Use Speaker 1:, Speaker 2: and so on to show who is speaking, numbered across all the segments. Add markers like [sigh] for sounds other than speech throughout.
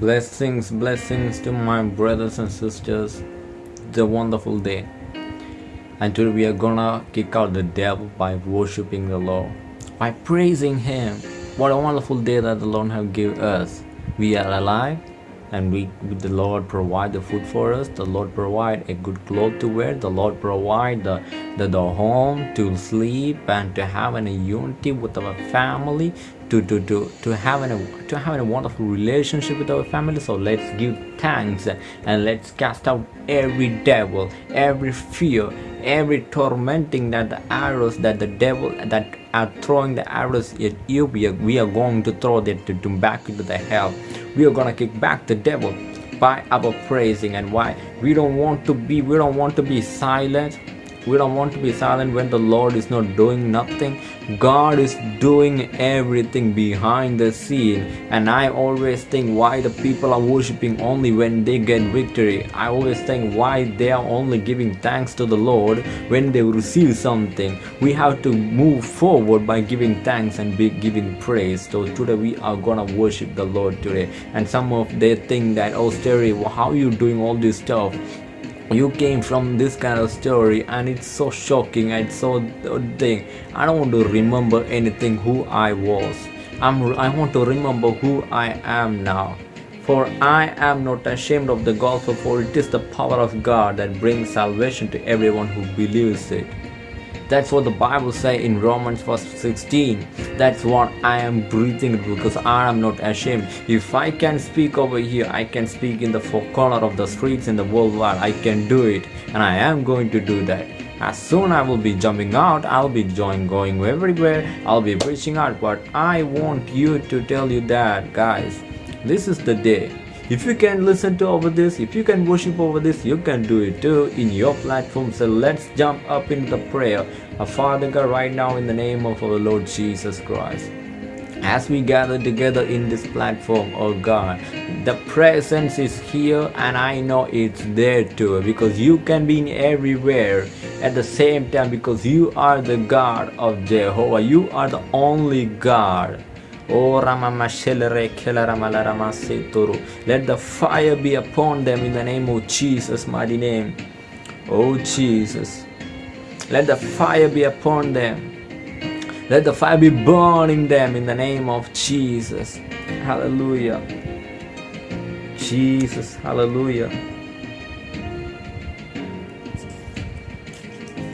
Speaker 1: Blessings, blessings to my brothers and sisters. It's a wonderful day. And today we are gonna kick out the devil by worshiping the Lord, by praising Him. What a wonderful day that the Lord have given us. We are alive and we the lord provide the food for us the lord provide a good cloth to wear the lord provide the, the, the home to sleep and to have a unity with our family to to to to have a to have a wonderful relationship with our family. So let's give thanks and let's cast out every devil every fear every tormenting that the arrows that the devil that are throwing the arrows at you. We are, we are going to throw that to, to back into the hell. We are gonna kick back the devil by our praising. And why? We don't want to be we don't want to be silent we don't want to be silent when the Lord is not doing nothing. God is doing everything behind the scene. And I always think why the people are worshiping only when they get victory. I always think why they are only giving thanks to the Lord when they receive something. We have to move forward by giving thanks and be giving praise. So today we are gonna worship the Lord today. And some of they think that oh Sterry, how are you doing all this stuff? You came from this kind of story and it's so shocking and so thing. I don't want to remember anything who i was. I'm i want to remember who i am now. For i am not ashamed of the gospel for it is the power of god that brings salvation to everyone who believes it that's what the Bible say in Romans verse 16. That's what I am breathing because I am not ashamed. If I can speak over here, I can speak in the four corner of the streets in the world wide. I can do it and I am going to do that. As soon I will be jumping out, I'll be join going everywhere, I'll be preaching out. But I want you to tell you that guys, this is the day if you can listen to over this if you can worship over this you can do it too. In your platform so let's jump up into the prayer. Our father god right now in the name of our lord jesus christ as we gather together in this platform oh god the presence is here and i know it's there too because you can be in everywhere at the same time because you are the god of jehovah. You are the only god Oh Let the fire be upon them in the name of Jesus, mighty name. Oh Jesus. Let the fire be upon them. Let the fire be burning them in the name of Jesus. Hallelujah. Jesus. Hallelujah.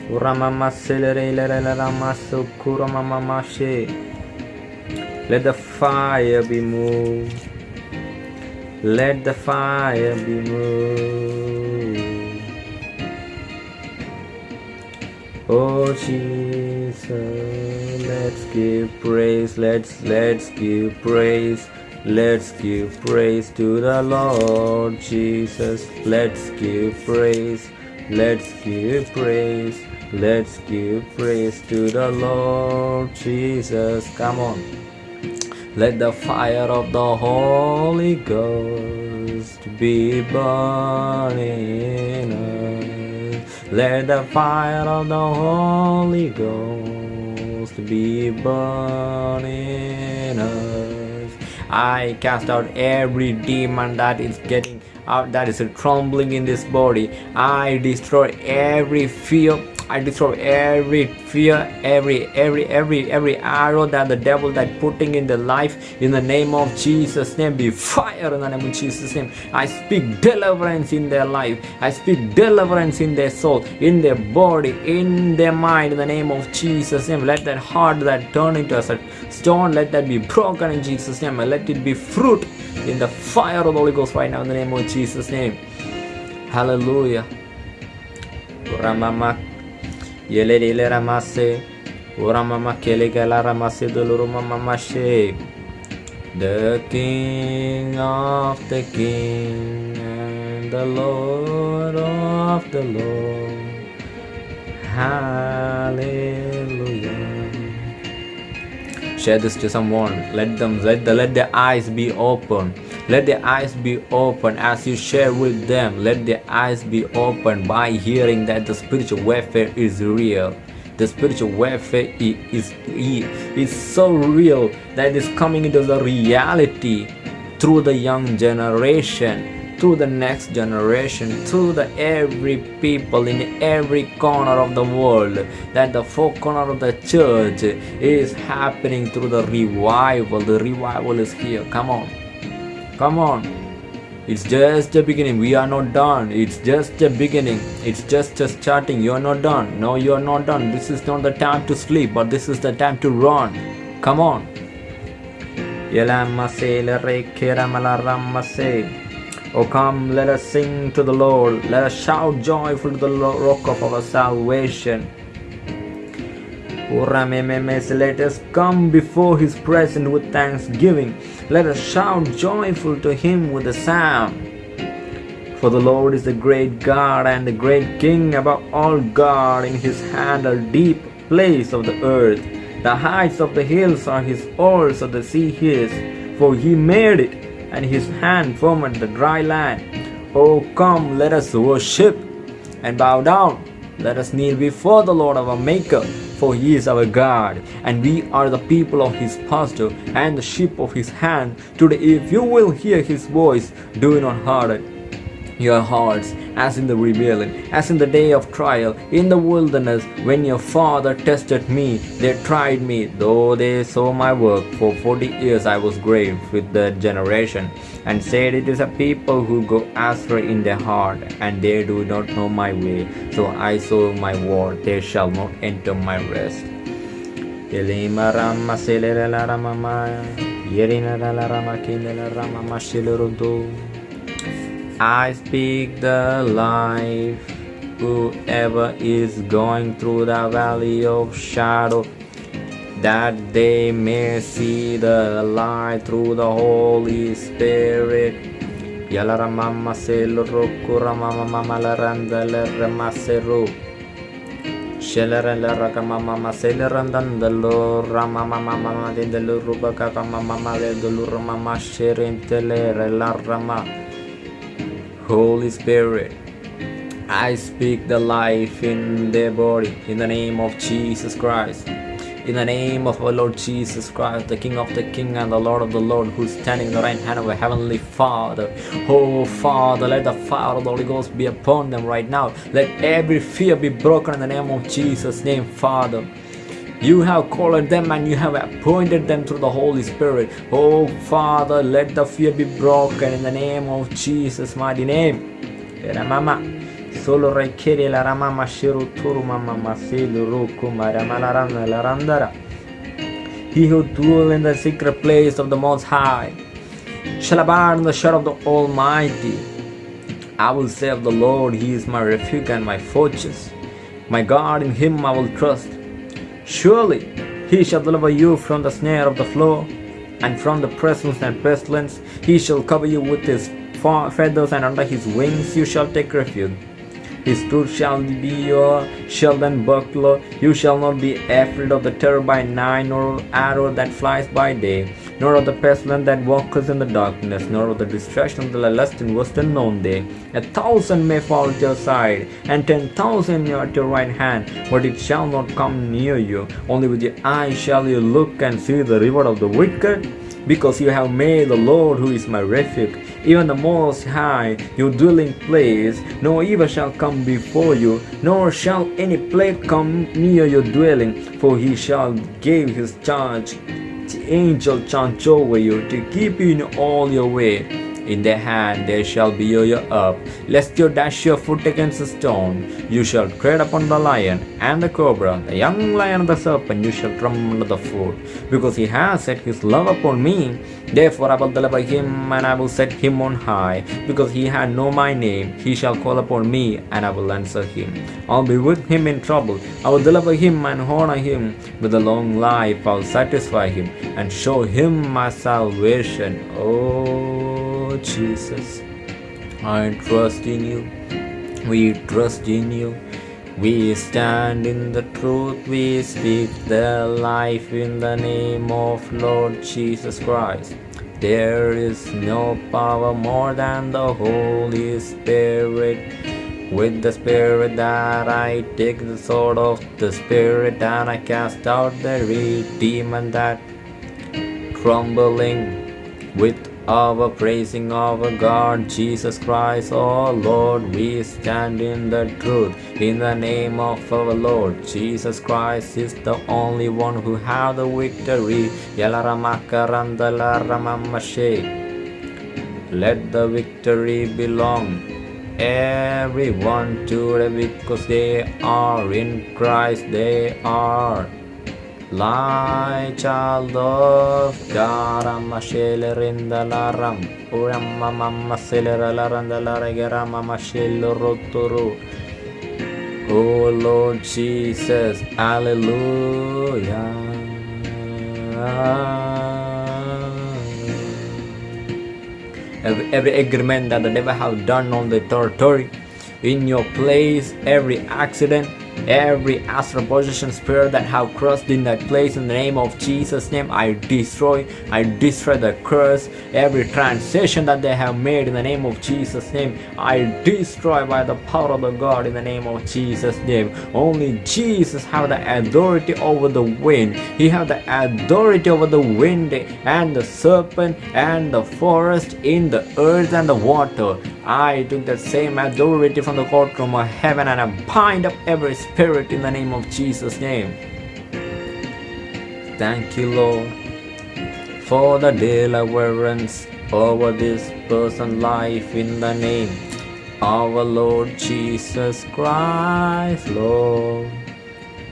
Speaker 1: Uramama selere sukura mama mashe. Let the fire be moved. Let the fire be moved. Oh Jesus, let's give praise. Let's let's give praise. Let's give praise to the Lord Jesus. Let's give praise. Let's give praise. Let's give praise to the Lord Jesus. Come on. Let the fire of the Holy Ghost be burning us. Let the fire of the Holy Ghost be burning us. I cast out every demon that is getting out, that is trembling in this body. I destroy every fear I destroy every fear, every every every every arrow that the devil that putting in the life in the name of Jesus name be fire in the name of Jesus name. I speak deliverance in their life. I speak deliverance in their soul, in their body, in their mind in the name of Jesus name. Let that heart that turn into a stone, let that be broken in Jesus name and let it be fruit in the fire of the Holy Ghost right now in the name of Jesus name. Hallelujah. Ramamak Yelele ramase. Uramama kelegala ramase dulurumamamashe. The King of the King and the Lord of the Lord. Hallelujah. Share this to someone. Let them let the let their eyes be open let their eyes be open as you share with them. Let their eyes be open by hearing that the spiritual warfare is real. The spiritual warfare is, is, is so real that is coming into the reality through the young generation through the next generation, through the every people in every corner of the world, that the four corner of the church is happening through the revival. The revival is here. Come on. Come on. It's just the beginning. We are not done. It's just the beginning. It's just a starting. You are not done. No, you are not done. This is not the time to sleep, but this is the time to run. Come on. Oh, come, let us sing to the Lord. Let us shout joyful to the rock of our salvation. Let us come before his presence with thanksgiving. Let us shout joyful to him with a psalm. For the Lord is the great God and the great King above all God. In his hand a deep place of the earth. The heights of the hills are his, also the sea his. For he made it and his hand formed the dry land. Oh, come, let us worship and bow down. Let us kneel before the Lord our Maker, for he is our God, and we are the people of his pasture and the sheep of his hand. Today, if you will hear his voice, do not harden your hearts as in the rebellion, as in the day of trial, in the wilderness, when your father tested me, they tried me, though they saw my work. For forty years I was grave with that generation, and said, It is a people who go astray in their heart, and they do not know my way. So I saw my word, they shall not enter my rest. I speak the life. Whoever is going through the valley of shadow, that they may see the light through the Holy Spirit. Yalara mama selo rokura mama mama la randa ramaseru. Shelera la raka mama mama rama mama mama dendalo rubaka mama mama le dulu rama masherentele la rama. Holy Spirit, I speak the life in their body in the name of Jesus Christ. In the name of our Lord Jesus Christ, the King of the King and the Lord of the Lord, who's standing in the right hand of our Heavenly Father. Oh Father, let the fire of the Holy Ghost be upon them right now. Let every fear be broken in the name of Jesus' name, Father. You have called them and you have appointed them through the Holy Spirit. Oh Father, let the fear be broken in the name of Jesus' mighty name. Mama. Solo requiere la ramama shiru turu mama masilu roku maramalaram la randara. He who dwell in the secret place of the Most High shall abide in the shadow of the Almighty. I will say of the Lord, He is my refuge and my fortress. My God, in Him I will trust. Surely he shall deliver you from the snare of the flow, and from the presence and pestilence. He shall cover you with his feathers, and under his wings you shall take refuge. His truth shall be your shield and buckler. You shall not be afraid of the terror by night, nor of the arrow that flies by day, nor of the pestilence that walketh in the darkness, nor of the destruction of the lust in worst unknown day. A thousand may fall at your side, and ten thousand at your right hand, but it shall not come near you. Only with your eyes shall you look and see the reward of the wicked because you have made the Lord, who is my refuge, even the Most High, your dwelling place. No evil shall come before you, nor shall any plague come near your dwelling, for he shall give his charge, the angel charge over you, to keep you in all your way. In their hand they shall bear you up, lest you dash your foot against a stone. You shall tread upon the lion and the cobra, the young lion and the serpent, you shall trample under the foot. Because he has set his love upon me, therefore I will deliver him, and I will set him on high. Because he had known my name, he shall call upon me, and I will answer him. I'll be with him in trouble. I will deliver him and honor him. With a long life I will satisfy him, and show him my salvation. Oh. Jesus. I trust in you. We trust in you. We stand in the truth. We speak the life in the name of Lord Jesus Christ. There is no power more than the Holy Spirit. With the Spirit that I take the sword of the Spirit and I cast out the demon that trembling with our praising our God Jesus Christ, oh Lord, we stand in the truth in the name of our Lord. Jesus Christ is the only one who have the victory. Let the victory belong everyone to them because they are in Christ, they are like child of God. Amma shelerinda laram, uramma mamma selera laranda laragera mamma roturu. Oh Lord Jesus, Hallelujah. every, every agreement that the devil have done on the territory in your place every accident every astral possession spirit that have crossed in that place in the name of jesus name i destroy i destroy the curse. Every transition that they have made in the name of jesus name i destroy by the power of the god in the name of jesus name. Only jesus have the authority over the wind. He have the authority over the wind and the serpent and the forest in the earth and the water I took that same authority from the courtroom of heaven and I bind up every spirit in the name of Jesus' name. Thank you, Lord, for the deliverance over this person's life in the name of our Lord Jesus Christ, Lord.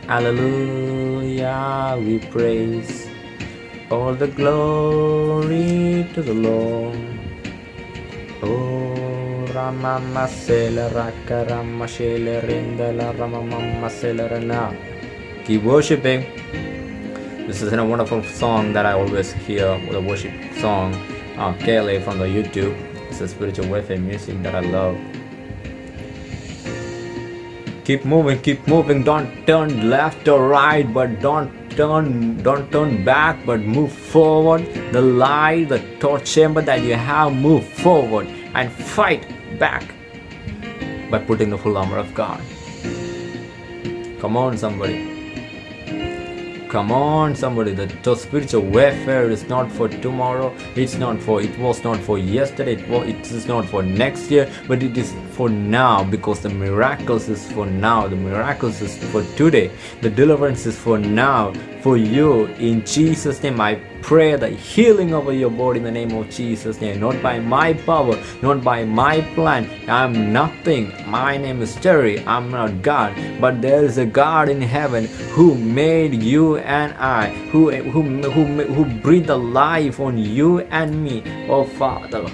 Speaker 1: Hallelujah, we praise all the glory to the Lord. Oh, ramamma sele raka ramma shele rindala ramamma sele rana. Keep worshiping. This is a wonderful song that I always hear, the worship song, uh, from the YouTube. It's a spiritual warfare music that I love. Keep moving, keep moving. Don't turn left or right, but don't turn don't turn back but move forward the light the torch chamber that you have move forward and fight back by putting the full armor of God. Come on, somebody. Come on, somebody. The, spiritual warfare is not for tomorrow. It's not for. It was not for yesterday. It was. It is not for next year. But it is for now because the miracles is for now. The miracles is for today. The deliverance is for now. For you, in Jesus' name, I pray the healing over your body in the name of Jesus. Name not by my power not by my plan. I'm nothing. My name is Terry I'm not God. But there is a God in heaven who made you and I who who who, who breathed the life on you and me. Oh Father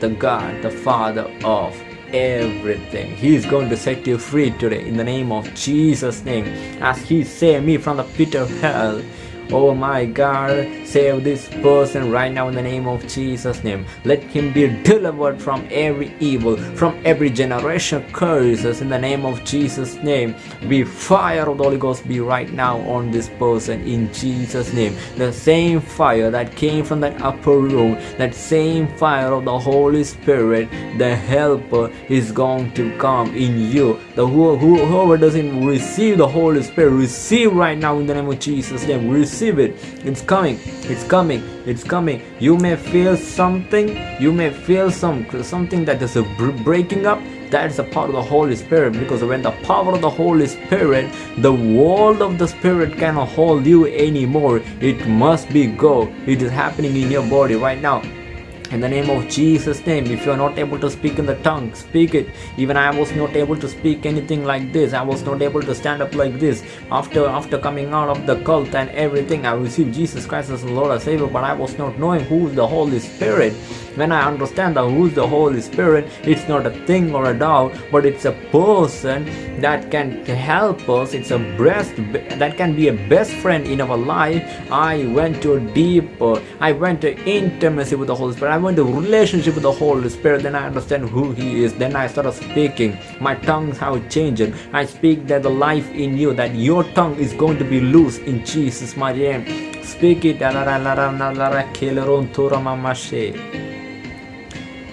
Speaker 1: the God the Father of everything. He is going to set you free today in the name of Jesus' name. As He saved me from the pit of hell, Oh my God, save this person right now in the name of Jesus' name. Let him be delivered from every evil, from every generation curses in the name of Jesus' name. Be fire of the Holy Ghost be right now on this person in Jesus' name. The same fire that came from that upper room, that same fire of the Holy Spirit, the helper is going to come in you. The who, whoever doesn't receive the Holy Spirit, receive right now in the name of Jesus' name. Receive receive it. It's coming it's coming it's coming. You may feel something you may feel some something that is a breaking up. That's a part of the holy spirit because when the power of the holy spirit the world of the spirit cannot hold you anymore it must be go. It is happening in your body right now in the name of Jesus name if you are not able to speak in the tongue speak it. Even I was not able to speak anything like this. I was not able to stand up like this. After after coming out of the cult and everything I received Jesus Christ as Lord and Savior but I was not knowing who is the Holy Spirit when I understand that who's the Holy Spirit it's not a thing or a dog but it's a person that can help us it's a breast that can be a best friend in our life I went to a deeper I went to intimacy with the Holy Spirit I went to relationship with the Holy Spirit then I understand who he is then I started speaking my tongues have changed I speak that the life in you that your tongue is going to be loose in Jesus mighty name speak it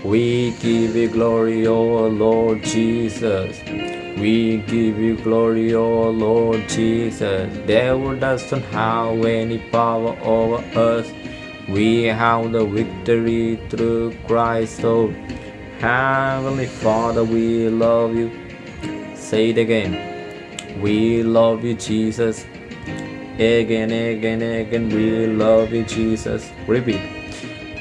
Speaker 1: we give you glory, O Lord Jesus. We give you glory, O Lord Jesus. Devil doesn't have any power over us. We have the victory through Christ. Oh, Heavenly Father, we love you. Say it again. We love you, Jesus. Again, again, again, we love you, Jesus. Repeat.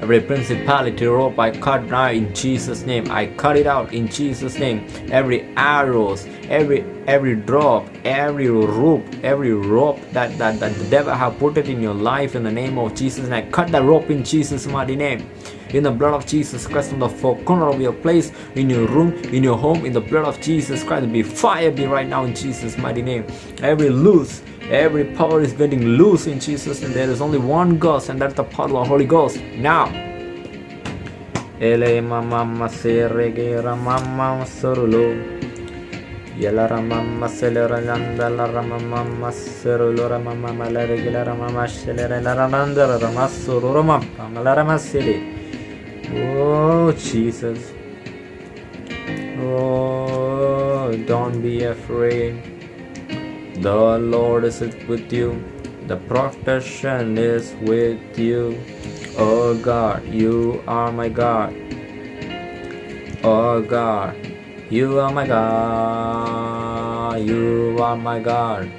Speaker 1: Every principality rope I cut now in Jesus' name. I cut it out in Jesus' name. Every arrows, every every drop, every rope, every rope that, that, that the devil have put it in your life in the name of Jesus. And I cut that rope in Jesus' mighty name. In the blood of Jesus Christ, on the four corner of your place, in your room, in your home, in the blood of Jesus Christ, be fire be right now in Jesus' mighty name. Every loose, every power is getting loose in Jesus, and there is only one ghost, and that's the power of the Holy Ghost. Now, Ele mama seregera mama sorulu. Yala ramama selera landa la ramama serulu ramama malaregila ramama shelera la ramanda la ramasuru ramama la ramasili. Oh Jesus. Oh, don't be afraid. The Lord is with you. The protection is with you. Oh God, you are my God. Oh God, you are my God. You are my God.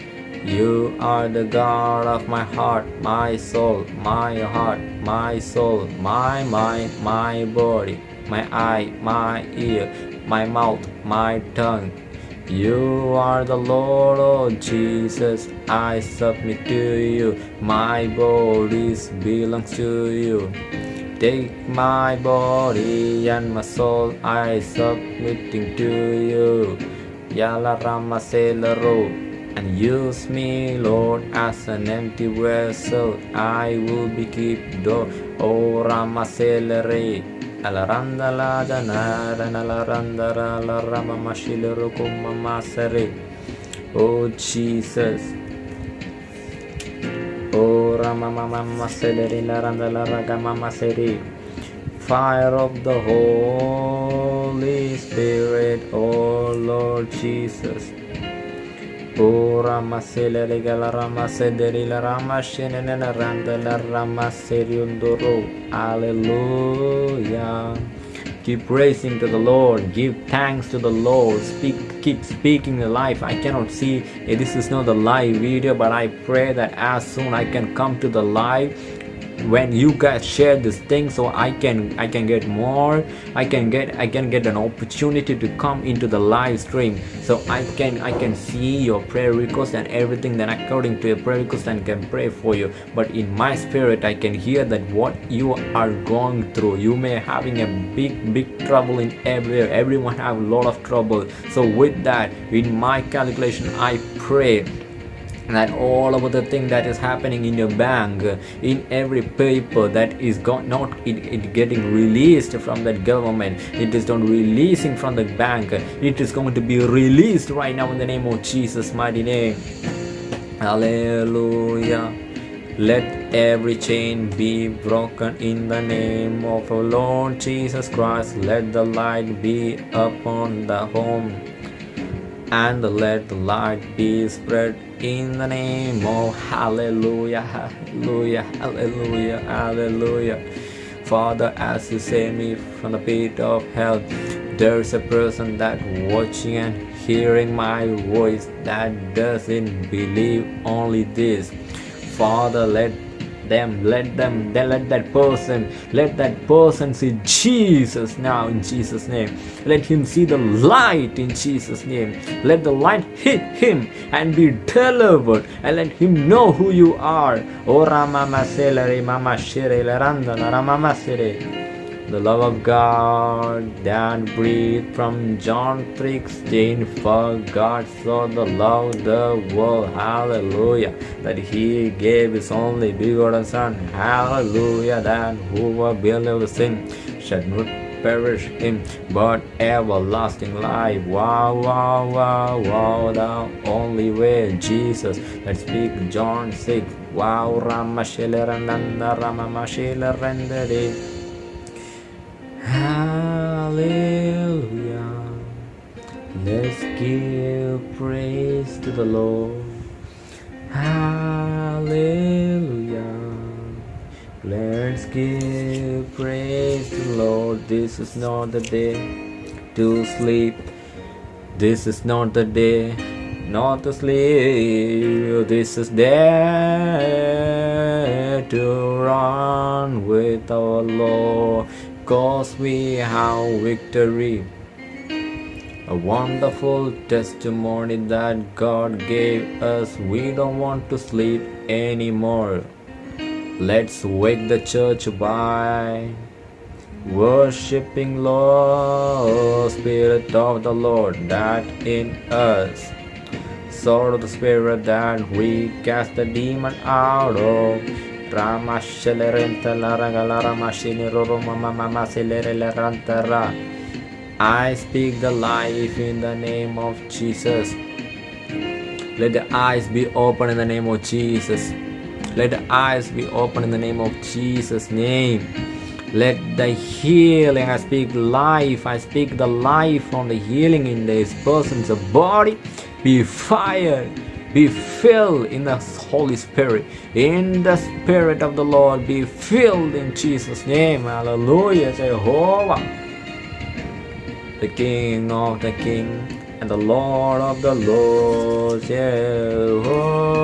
Speaker 1: You are the God of my heart, my soul, my heart, my soul, my mind, my body, my eye, my ear, my mouth, my tongue. You are the Lord, oh Jesus. I submit to you. My body belongs to you. Take my body and my soul, I submitting to you. Yala Rama Selero. And use me, Lord, as an empty vessel. I will be keep door. Rama Selere. Alaranda la danara nalaranda la rama mashilero kuma masere. Oh Jesus. Oh Rama Mama Seleri Laranda Laraga Mama Seri. Fire of the Holy Spirit, oh Lord Jesus. Oh Rama Seleri Gala Rama Sederi La Rama Shenene Randa La Rama Seriundoro. Hallelujah. Keep praising to the Lord. Give thanks to the Lord. Speak, keep speaking the life. I cannot see. This is not the live video, but I pray that as soon I can come to the live when you guys share this thing so i can i can get more i can get i can get an opportunity to come into the live stream. So i can i can see your prayer request and everything then according to your prayer request and can pray for you. But in my spirit i can hear that what you are going through. You may having a big big trouble in everywhere everyone have a lot of trouble. So with that in my calculation i pray that all of the thing that is happening in your bank in every paper that is not it, it getting released from that government it is not releasing from the bank. It is going to be released right now in the name of jesus mighty name. Hallelujah. Let every chain be broken in the name of our lord jesus christ. Let the light be upon the home and let the light be spread in the name of hallelujah hallelujah hallelujah hallelujah. Father as you save me from the pit of hell there's a person that watching and hearing my voice that doesn't believe only this. Father let them let them then let that person let that person see jesus now in jesus name. Let him see the light in jesus name. Let the light hit him and be delivered and let him know who you are. Oh ramama mama sere the love of God that breathed from John 3:16 for God so the love the world hallelujah that he gave his only begotten son hallelujah that whoever believes in shall not perish him, but everlasting life. Wow, wow, wow, wow, the only way, Jesus. Let's speak John 6. Wow, Ramashilaranda, Ramamashilaranda. Hallelujah. Let's give praise to the Lord. Hallelujah. Let's give praise to the Lord. This is not the day to sleep. This is not the day not to sleep. This is the day to run with our Lord. Cause we have victory. A wonderful testimony that God gave us. We don't want to sleep anymore. Let's wake the church by worshiping Lord, Spirit of the Lord that in us. Sword of the Spirit that we cast the demon out of. I speak the life in the name of Jesus. Let the eyes be open in the name of Jesus. Let the eyes be open in the name of Jesus' name. Let the healing, I speak life, I speak the life from the healing in this person's body be fired, be filled in the Holy Spirit, in the Spirit of the Lord, be filled in Jesus' name. Hallelujah, Jehovah, the King of the King and the Lord of the Lords, Jehovah.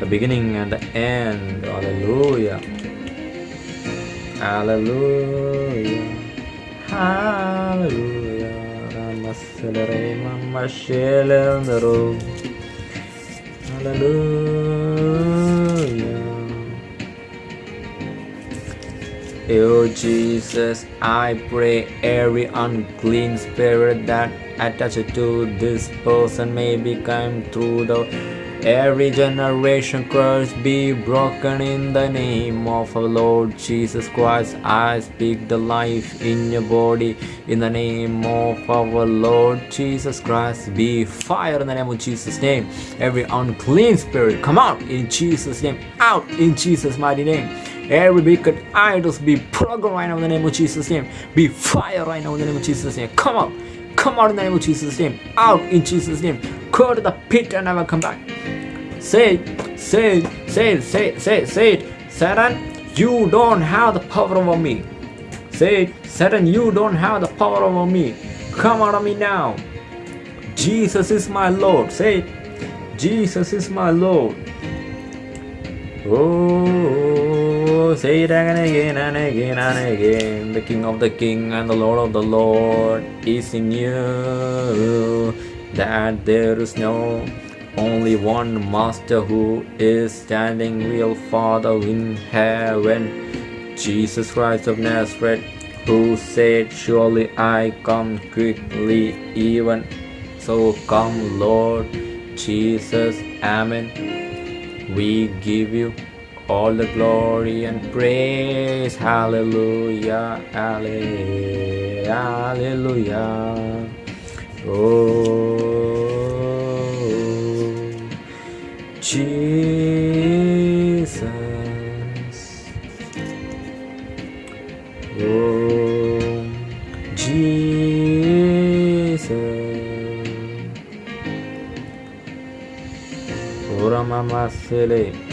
Speaker 1: The beginning and the end. Hallelujah. Hallelujah. Hallelujah. Ramasalare Mama Shelendaro. Hallelujah. Oh Jesus, I pray every unclean spirit that attached to this person may become through the every generation curse be broken in the name of our Lord Jesus Christ. I speak the life in your body in the name of our Lord Jesus Christ. Be fire in the name of Jesus' name. Every unclean spirit come out in Jesus' name. Out in Jesus' mighty name. Every wicked idols be broken right now in the name of Jesus' name. Be fire right now in the name of Jesus' name. Come out. Come out in the name of Jesus' name. Out in Jesus' name. Go to the pit and never come back. Say say it, say it, say it, say it, say it. Satan, you don't have the power over me. Say it, Satan, you don't have the power over me. Come out of me now. Jesus is my Lord. Say it. Jesus is my Lord. Oh, say it again, and again and again and again. The King of the King and the Lord of the Lord is in you. That there is no only one Master who is standing real Father in heaven. Jesus Christ of Nazareth, who said, Surely I come quickly, even so come, Lord Jesus. Amen. We give you all the glory and praise. Hallelujah. Hallelujah. Oh, Jesus. Oh, Jesus. Uramamasele.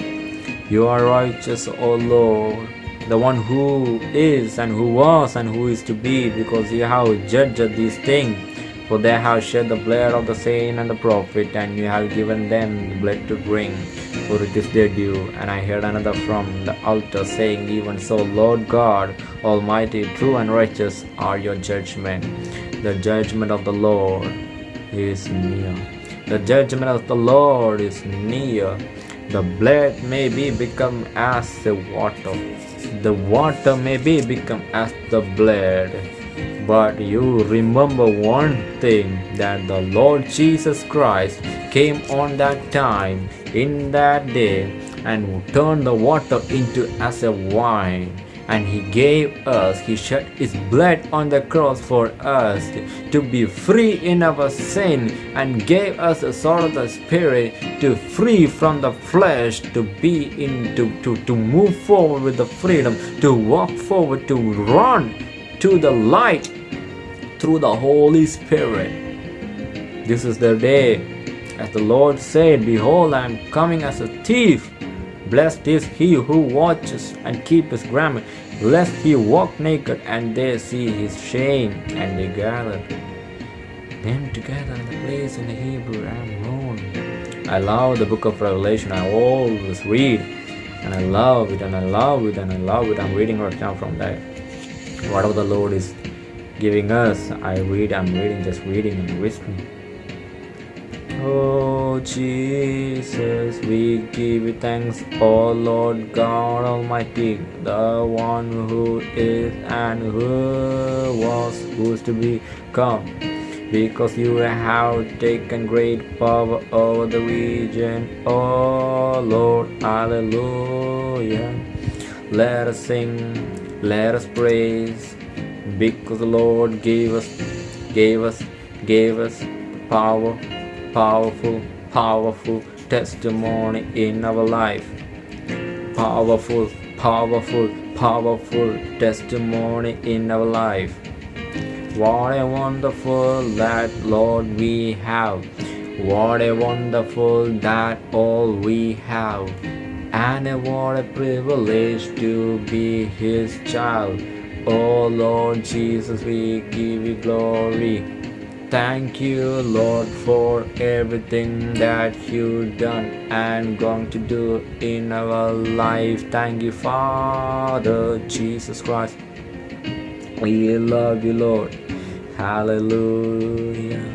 Speaker 1: You are righteous, O Lord, the one who is and who was and who is to be, because you have judged these things. For they have shed the blood of the saint and the prophet, and you have given them the blood to drink, for it is their due. And I heard another from the altar saying, Even so, Lord God, Almighty, true and righteous are your judgment. The judgment of the Lord is near. The judgment of the Lord is near. The blood may be become as the water. The water may be become as the blood. But you remember one thing that the Lord Jesus Christ came on that time, in that day, and turned the water into as a wine and he gave us he shed his blood on the cross for us to be free in our sin and gave us the sword of the spirit to free from the flesh to be in to, to, to move forward with the freedom to walk forward to run to the light through the holy spirit. This is the day as the lord said behold i am coming as a thief Blessed is he who watches and keeps his garment, lest he walk naked and they see his shame, and they gathered them together in the place in the Hebrew Ammon. I love the book of Revelation. I always read, and I love it, and I love it, and I love it. I'm reading right now from that. Whatever the Lord is giving us, I read. I'm reading, just reading and whispering. Oh Jesus, we give you thanks, oh Lord God Almighty, the one who is and who was, who's to be come. Because you have taken great power over the region, oh Lord, hallelujah. Let us sing, let us praise, because the Lord gave us, gave us, gave us power powerful, powerful testimony in our life. Powerful, powerful, powerful testimony in our life. What a wonderful that Lord we have. What a wonderful that all we have. And what a privilege to be His child. Oh Lord Jesus, we give you glory. Thank you, Lord, for everything that you've done and going to do in our life. Thank you, Father Jesus Christ. We love you, Lord. Hallelujah.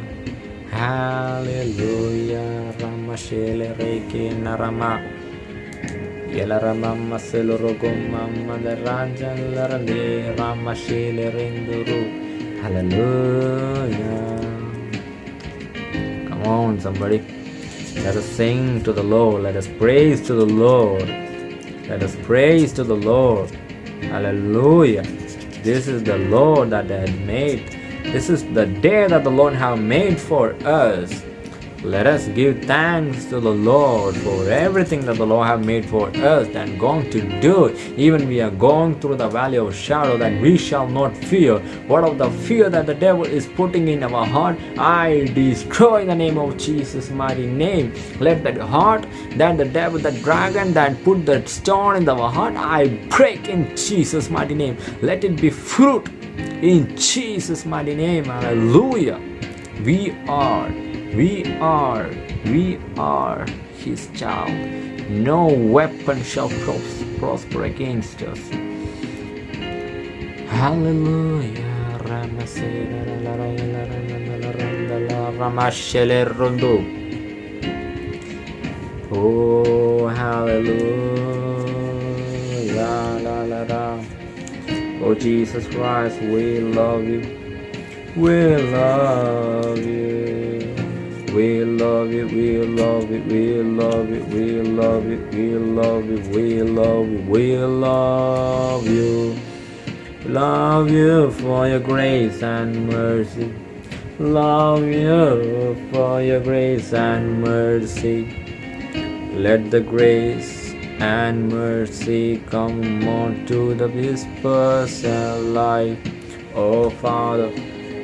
Speaker 1: Hallelujah. Rama Shele Reiki Narama. Yela Rama Selorogum Mama the Raja Larande Rama Shele Renduru. Hallelujah. Come on, somebody. Let us sing to the Lord. Let us praise to the Lord. Let us praise to the Lord. Hallelujah. This is the Lord that had made. This is the day that the Lord have made for us. Let us give thanks to the Lord for everything that the Lord have made for us and going to do. Even we are going through the valley of shadow that we shall not fear. What of the fear that the devil is putting in our heart? I destroy in the name of Jesus' mighty name. Let that heart, that the devil, the dragon that put that stone in our heart, I break in Jesus' mighty name. Let it be fruit in Jesus' mighty name. Hallelujah. We are we are, we are his child. No weapon shall prosper against us. Hallelujah. Oh, hallelujah. Oh, Jesus Christ, we love you. We love you. We love it, we love it, we love it, we love it, we love it, we love it, we love you. Love you for your grace and mercy. Love you for your grace and mercy. Let the grace and mercy come on to the this person life. Oh Father,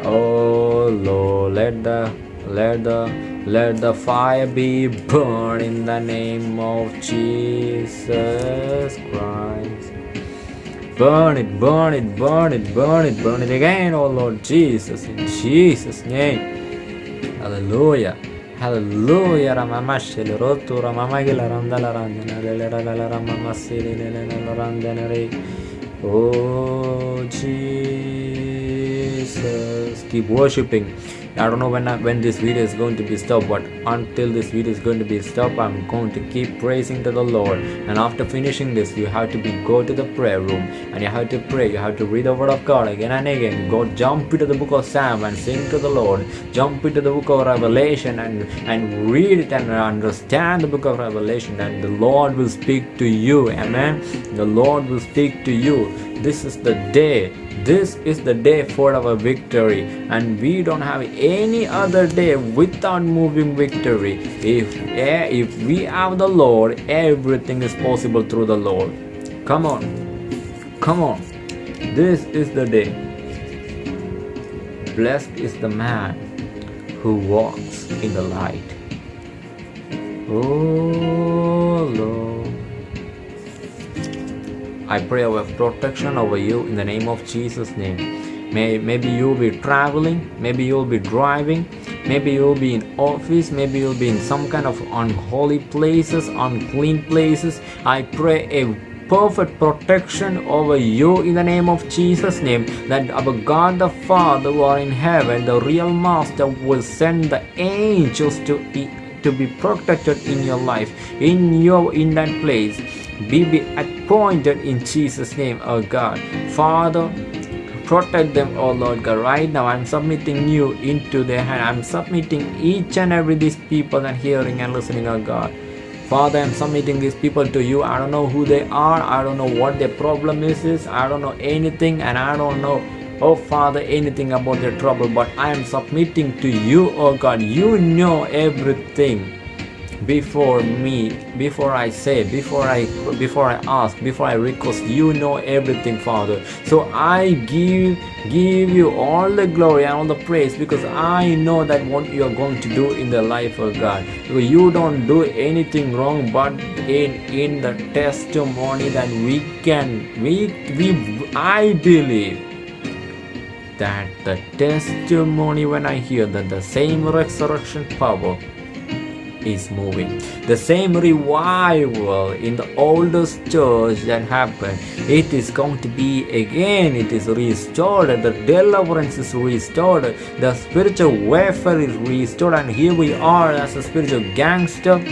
Speaker 1: oh Lord, let the let the let the fire be burned in the name of Jesus Christ. Burn it, burn it, burn it, burn it, burn it again, oh Lord Jesus, in Jesus' name. Hallelujah. Hallelujah. Ramamashele rotu ramamagila randala randana randana re. Oh Jesus. Keep worshiping. I don't know when I, when this video is going to be stopped, but until this video is going to be stopped, I'm going to keep praising to the Lord. And after finishing this, you have to be go to the prayer room and you have to pray. You have to read the Word of God again and again. Go jump into the book of Psalm and sing to the Lord. Jump into the book of Revelation and and read it and understand the book of Revelation. And the Lord will speak to you. Amen. The Lord will speak to you. This is the day this is the day for our victory and we don't have any other day without moving victory. If eh, if we have the lord everything is possible through the lord. Come on. Come on. This is the day. Blessed is the man who walks in the light. Oh lord I pray our protection over you in the name of Jesus' name. May, maybe you'll be traveling, maybe you'll be driving, maybe you'll be in office, maybe you'll be in some kind of unholy places, unclean places. I pray a perfect protection over you in the name of Jesus' name. That our God the Father who are in heaven, the real Master, will send the angels to be to be protected in your life, in your in that place be appointed in Jesus' name, oh God. Father, protect them, oh Lord God. Right now, I'm submitting you into their hand. I'm submitting each and every these people that hearing and listening, oh God. Father, I'm submitting these people to you. I don't know who they are. I don't know what their problem is. is. I don't know anything, and I don't know oh father anything about their trouble but i am submitting to you oh god you know everything before me before i say before i before i ask before i request you know everything father. So i give give you all the glory and all the praise because i know that what you are going to do in the life of god. You don't do anything wrong but in in the testimony that we can we we i believe that the testimony when i hear that the same resurrection power is moving. The same revival in the oldest church that happened, it is going to be again, it is restored, the deliverance is restored, the spiritual warfare is restored, and here we are as a spiritual gangster.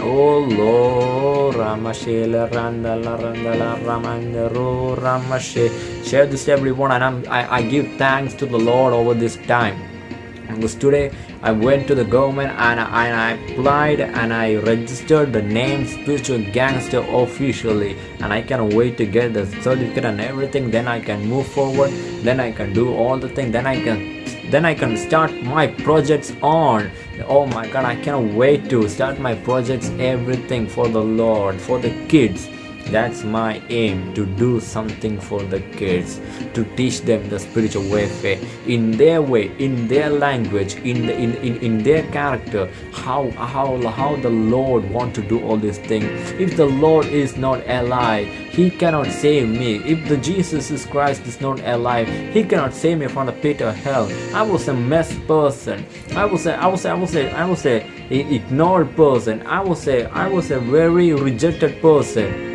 Speaker 1: Oh Lord, Ramashela Randala Randala Ramandaro Ramashe. Share this everyone, and I'm, I, I give thanks to the Lord over this time. Because today I went to the government and I, and I applied and I registered the name spiritual gangster officially. And I can wait to get the certificate and everything. Then I can move forward. Then I can do all the things then I can then I can start my projects on. Oh my god I cannot wait to start my projects everything for the Lord for the kids that's my aim to do something for the kids to teach them the spiritual warfare in their way in their language in the in, in, in their character. How how how the lord want to do all these things. If the lord is not alive he cannot save me. If the jesus is christ is not alive he cannot save me from the pit of hell. I was a mess person. I was a i was a, i was a i was a ignored person. I was a i was a very rejected person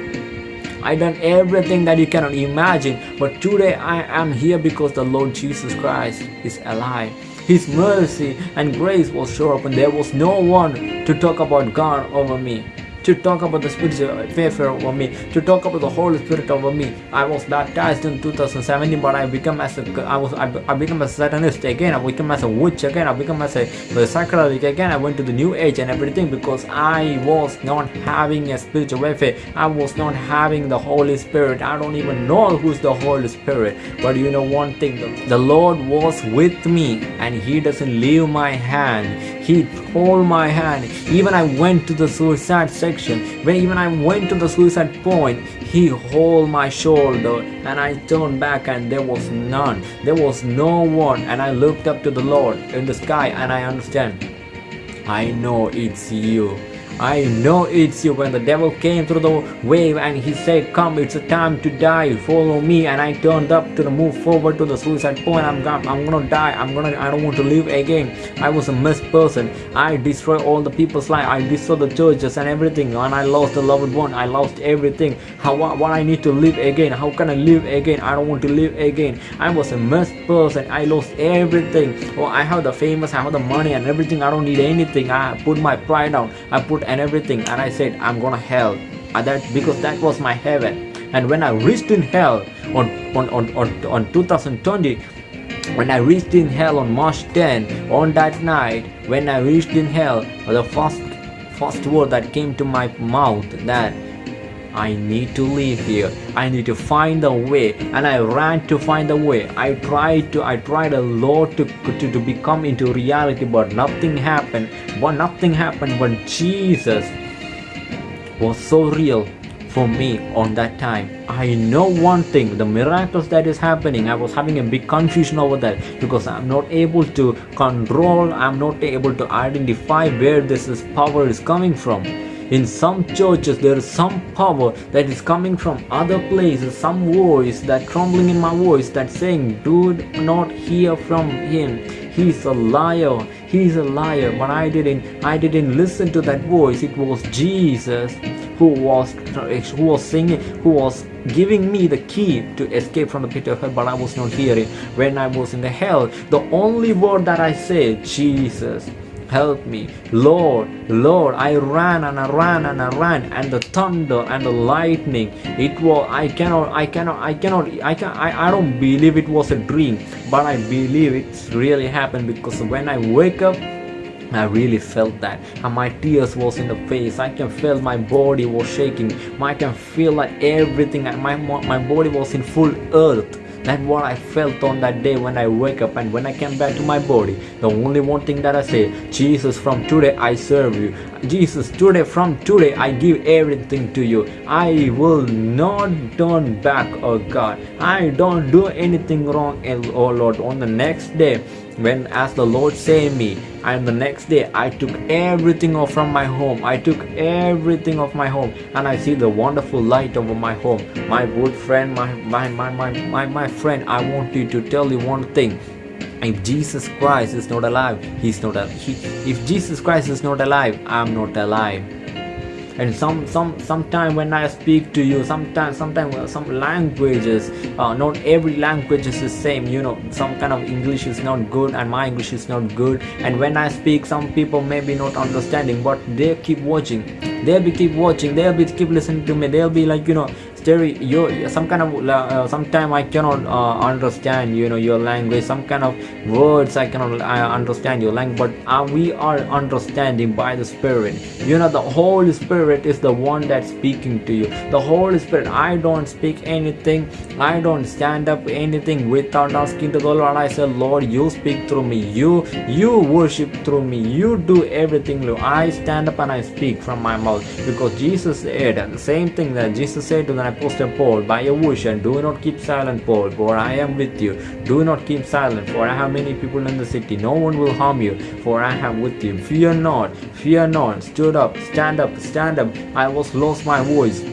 Speaker 1: I done everything that you cannot imagine. But today I am here because the Lord Jesus Christ is alive. His mercy and grace was up and there was no one to talk about God over me to talk about the spiritual warfare over me, to talk about the Holy Spirit over me. I was baptized in 2017, but I become as a I was I, I become a satanist again. I become as a witch again. I become as a, a again. I went to the new age and everything because I was not having a spiritual warfare. I was not having the Holy Spirit. I don't even know who's the Holy Spirit. But you know one thing, the, the Lord was with me and He doesn't leave my hand he hold my hand. Even I went to the suicide section. When even I went to the suicide point, he hold my shoulder and I turned back and there was none. There was no one. And I looked up to the Lord in the sky and I understand. I know it's you. I know it's you. When the devil came through the wave and he said, Come, it's a time to die, follow me. And I turned up to the move forward to the suicide point. I'm, gonna, I'm gonna die. I'm gonna, I don't want to live again. I was a mess person. I destroyed all the people's life. I destroyed the churches and everything. And I lost the loved one. I lost everything. How, what I need to live again? How can I live again? I don't want to live again. I was a mess person. I lost everything. Oh, I have the famous, I have the money and everything. I don't need anything. I put my pride down. I put and everything. And I said, I'm gonna hell. That because that was my heaven. And when I reached in hell on on on on, on 2020 when I reached in hell on March 10 on that night when I reached in hell the first first word that came to my mouth that I need to live here. I need to find a way. And I ran to find a way. I tried to, I tried a lot to, to, to become into reality, but nothing happened. But nothing happened. But Jesus was so real for me on that time. I know one thing, the miracles that is happening, I was having a big confusion over that because I'm not able to control, I'm not able to identify where this is power is coming from in some churches there is some power that is coming from other places some voice that crumbling in my voice that saying do not hear from him. He's a liar. He's a liar. But i didn't i didn't listen to that voice. It was jesus who was who was singing who was giving me the key to escape from the pit of hell but i was not hearing. When i was in the hell the only word that i said jesus help me. Lord lord i ran and i ran and i ran and the thunder and the lightning it was i cannot i cannot i cannot i can I, I don't believe it was a dream but i believe it really happened because when i wake up I really felt that and my tears was in the face. I can feel my body was shaking. I can feel like everything my, my body was in full earth that's what I felt on that day when I wake up and when I came back to my body. The only one thing that I say, Jesus, from today I serve you. Jesus, today, from today I give everything to you. I will not turn back, oh God. I don't do anything wrong, oh Lord. On the next day, when as the Lord saved me and the next day I took everything off from my home. I took everything off my home. And I see the wonderful light over my home. My good friend my my my my, my, my friend I want you to tell you one thing. If Jesus Christ is not alive he's not alive he, if Jesus Christ is not alive I'm not alive and some some sometime when i speak to you sometimes sometimes some languages uh, not every language is the same you know some kind of english is not good and my english is not good. And when i speak some people may be not understanding but they keep watching. They'll be keep watching they'll be keep listening to me. They'll be like you know Terry, you some kind of uh, sometime I cannot uh, understand you know your language. Some kind of words I cannot uh, understand your language but uh, we are understanding by the spirit. You know the Holy Spirit is the one that's speaking to you. The Holy Spirit I don't speak anything I don't stand up anything without asking to the Lord. I say Lord you speak through me. You you worship through me. You do everything Lord. I stand up and I speak from my mouth. Because Jesus said the same thing that Jesus said to the Apostle Paul, by your vision, do not keep silent, Paul, for I am with you. Do not keep silent, for I have many people in the city. No one will harm you, for I am with you. Fear not, fear not. Stood up, stand up, stand up. I was lost my voice.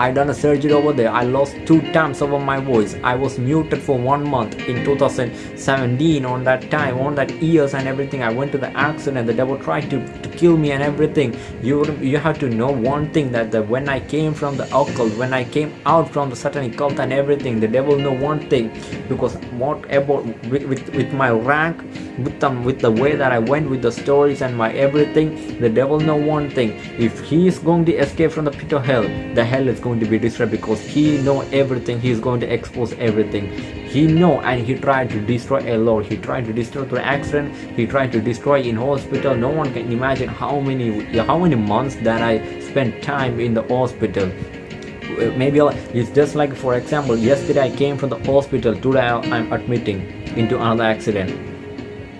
Speaker 1: I done a surgery over there. I lost two times over my voice. I was muted for one month in 2017 on that time, on that years and everything. I went to the accident. And the devil tried to, to kill me and everything. You you have to know one thing that the, when I came from the occult, when I came out from the satanic cult and everything, the devil know one thing because what about with, with, with my rank, with them with the way that I went with the stories and my everything, the devil know one thing. If he is going to escape from the pit of hell, the hell is going to be destroyed because he know everything. He is going to expose everything. He know and he tried to destroy a lot. He tried to destroy through accident. He tried to destroy in hospital. No one can imagine how many how many months that i spent time in the hospital. Maybe it's just like for example yesterday i came from the hospital. Today i'm admitting into another accident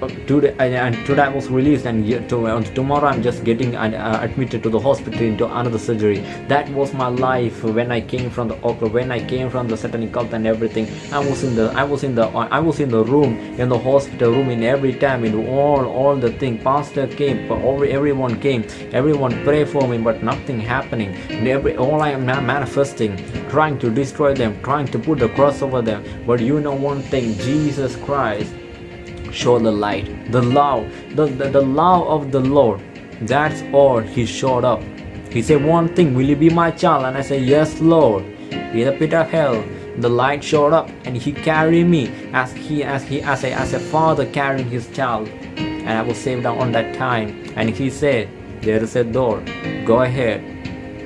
Speaker 1: today and today I was released and tomorrow I'm just getting uh, admitted to the hospital into another surgery. That was my life when I came from the opera when I came from the satanic cult and everything. I was in the I was in the I was in the room in the hospital room in every time in all all the thing. Pastor came everyone came. Everyone pray for me but nothing happening. And every all I am manifesting trying to destroy them trying to put the cross over them. But you know one thing Jesus Christ show the light the love the, the, the love of the lord. That's all he showed up. He said one thing will you be my child? And i said yes lord. In the pit of hell the light showed up and he carried me as he as he as a as a father carrying his child. And i was saved on that time. And he said there is a door. Go ahead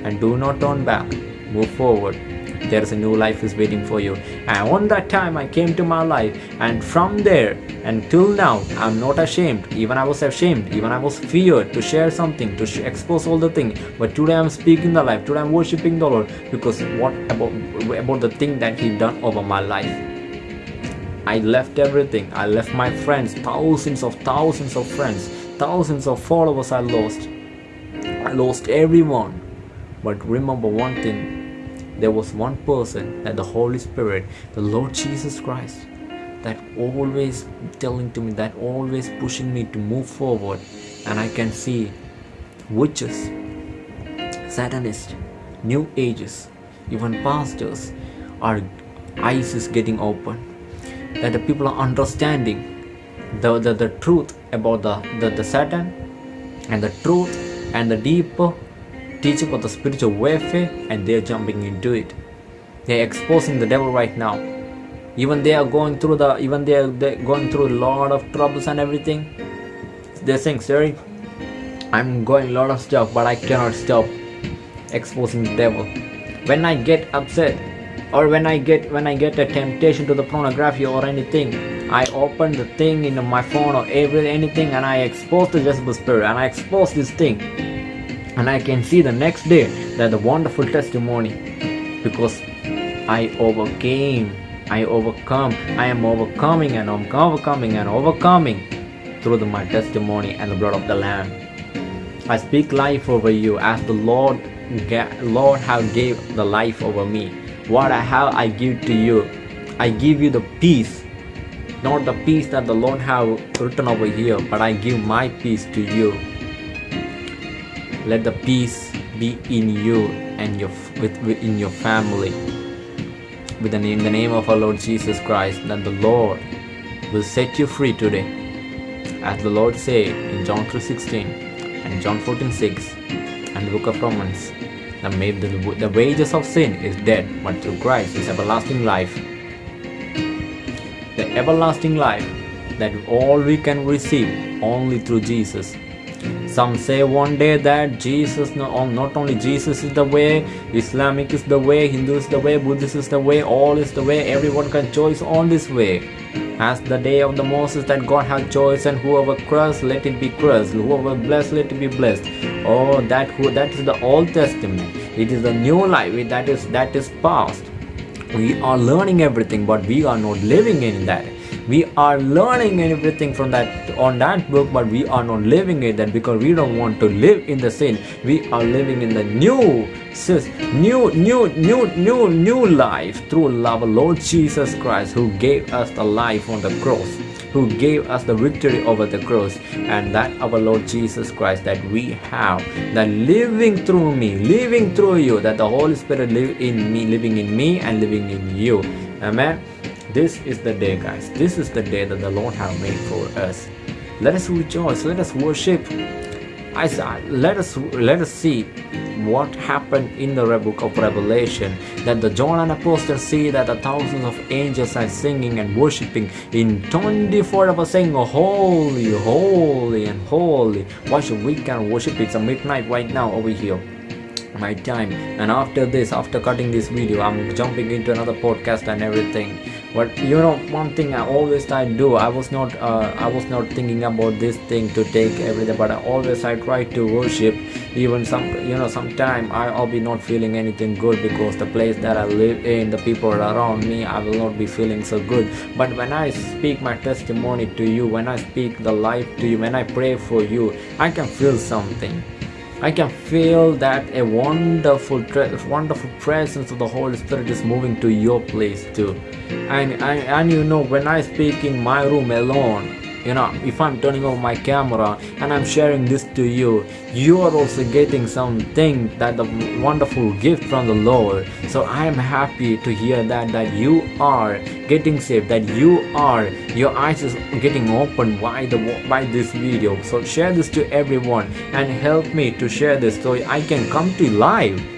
Speaker 1: and do not turn back. Move forward there is a new life is waiting for you. And on that time i came to my life. And from there until now i'm not ashamed. Even i was ashamed. Even i was feared to share something to expose all the thing. But today i'm speaking the life. Today i'm worshiping the lord. Because what about about the thing that he done over my life? I left everything. I left my friends, thousands of thousands of friends, thousands of followers I lost. I lost everyone. But remember one thing there was one person that the Holy Spirit, the Lord Jesus Christ, that always telling to me, that always pushing me to move forward. And I can see witches, Satanists, New Ages, even pastors, our eyes is getting open. That the people are understanding the, the, the truth about the, the, the Satan and the truth and the deeper teaching of the spiritual warfare and they're jumping into it. They're exposing the devil right now. Even they are going through the even they are going through a lot of troubles and everything. They're saying, sorry, I'm going a lot of stuff, but I cannot stop exposing the devil. When I get upset or when I get when I get a temptation to the pornography or anything, I open the thing in my phone or every anything and I expose the Jezebel spirit and I expose this thing and I can see the next day that the wonderful testimony because I overcame, I overcome, I am overcoming and I'm overcoming and overcoming through the, my testimony and the blood of the Lamb. I speak life over you as the Lord, Lord have gave the life over me. What I have, I give to you. I give you the peace, not the peace that the Lord have written over here, but I give my peace to you let the peace be in you and your with, within your family. With the name, the name of our Lord Jesus Christ that the Lord will set you free today. As the Lord said in John 3:16 and John 14:6 and the book of Romans the, the wages of sin is death but through Christ is everlasting life. The everlasting life that all we can receive only through Jesus some say one day that Jesus, not only Jesus is the way, Islamic is the way, Hindu is the way, Buddhist is the way, all is the way, everyone can choose on this way. As the day of the Moses that God had choice and whoever cursed, let it be cursed, whoever blessed, let it be blessed. Oh, that who that is the Old Testament. It is the new life that is that is past. We are learning everything, but we are not living in that we are learning everything from that on that book but we are not living it that because we don't want to live in the sin. We are living in the new new new new new new life through love lord jesus christ who gave us the life on the cross who gave us the victory over the cross and that our lord jesus christ that we have that living through me living through you that the holy spirit live in me living in me and living in you. Amen this is the day, guys. This is the day that the Lord have made for us. Let us rejoice. Let us worship. I let us let us see what happened in the book of Revelation. That the John and Apostle see that the thousands of angels are singing and worshiping in 24 hours, saying, "Holy, holy, and holy." Why should we can worship? It's a midnight right now over here my time and after this after cutting this video i'm jumping into another podcast and everything but you know one thing i always i do i was not uh, i was not thinking about this thing to take everything but I always i try to worship. Even some you know sometime I, i'll be not feeling anything good because the place that i live in the people around me i will not be feeling so good. But when i speak my testimony to you when i speak the life to you when i pray for you i can feel something I can feel that a wonderful, wonderful presence of the Holy Spirit is moving to your place too. And, and, and you know, when I speak in my room alone, you know if i'm turning off my camera and i'm sharing this to you you are also getting something that the wonderful gift from the lord. So i am happy to hear that that you are getting saved that you are your eyes is getting opened by the by this video. So share this to everyone and help me to share this so i can come to live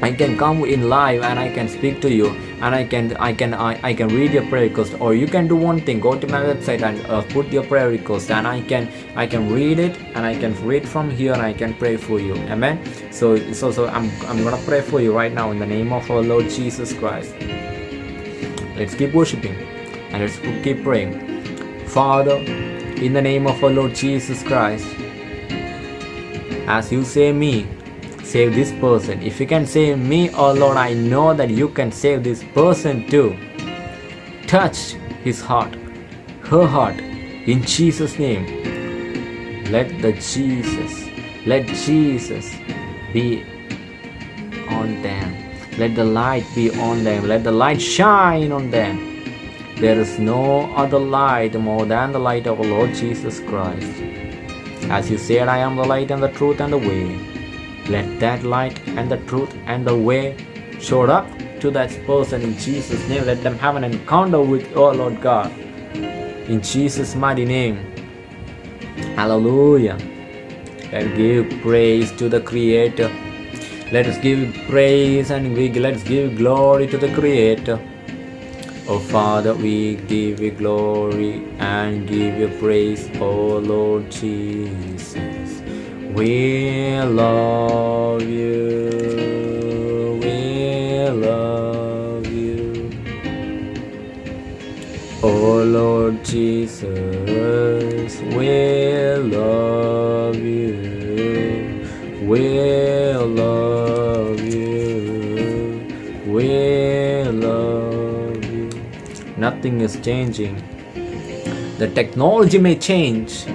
Speaker 1: I can come in live and I can speak to you and I can I can I, I can read your prayer request or you can do one thing. Go to my website and uh, put your prayer request and I can I can read it and I can read from here and I can pray for you. Amen? So so so I'm, I'm gonna pray for you right now in the name of our Lord Jesus Christ. Let's keep worshiping and let's keep praying. Father in the name of our Lord Jesus Christ as you say me save this person. If you can save me, oh Lord, I know that you can save this person too. Touch his heart, her heart, in Jesus' name. Let the Jesus, let Jesus be on them. Let the light be on them. Let the light shine on them. There is no other light more than the light of Lord Jesus Christ. As you said, I am the light and the truth and the way. Let that light and the truth and the way show up to that person in Jesus' name. Let them have an encounter with oh Lord God. In Jesus' mighty name. Hallelujah. Let's give praise to the Creator. Let us give praise and we let's give glory to the Creator. Oh Father, we give you glory and give you praise, oh Lord Jesus. We love you. We love you. Oh Lord Jesus, we love you. We love you. We love you. Nothing is changing. The technology may change,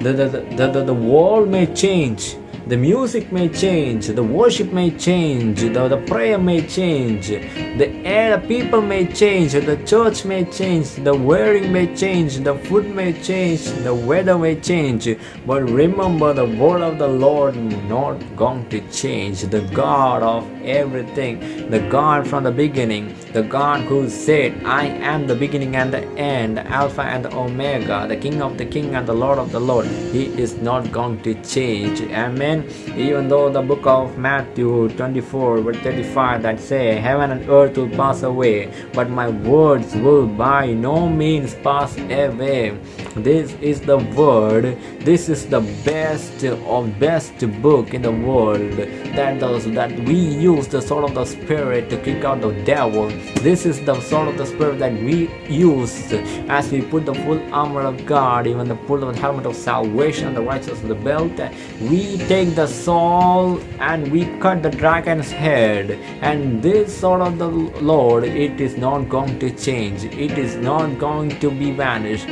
Speaker 1: the, the, the, the, the world may change the music may change the worship may change the, the prayer may change the air people may change the church may change the wearing may change the food may change the weather may change. But remember the word of the lord not going to change. The god of everything. The god from the beginning the god who said i am the beginning and the end alpha and the omega the king of the king and the lord of the lord. He is not going to change. Amen. Even though the book of Matthew 24 verse 35 that say heaven and earth will pass away but my words will by no means pass away. This is the word. This is the best of best book in the world. That does that we use the sword of the spirit to kick out the devil. This is the sword of the spirit that we use as we put the full armor of god even the full helmet of salvation the righteousness of the belt. We take the soul and we cut the dragon's head. And this sword of the lord it is not going to change. It is not going to be vanished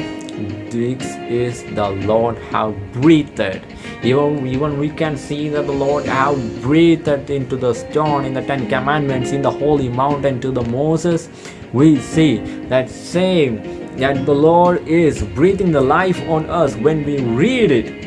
Speaker 1: this is the lord have breathed. Even, even we can see that the lord have breathed into the stone in the ten commandments in the holy mountain to the moses. We see that same that the lord is breathing the life on us when we read it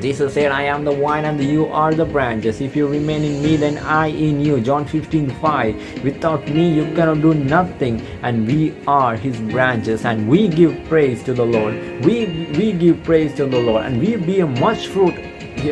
Speaker 1: Jesus said, I am the vine and you are the branches. If you remain in me, then I in you. John 15 5. Without me, you cannot do nothing. And we are his branches, and we give praise to the Lord. We we give praise to the Lord, and we bear much fruit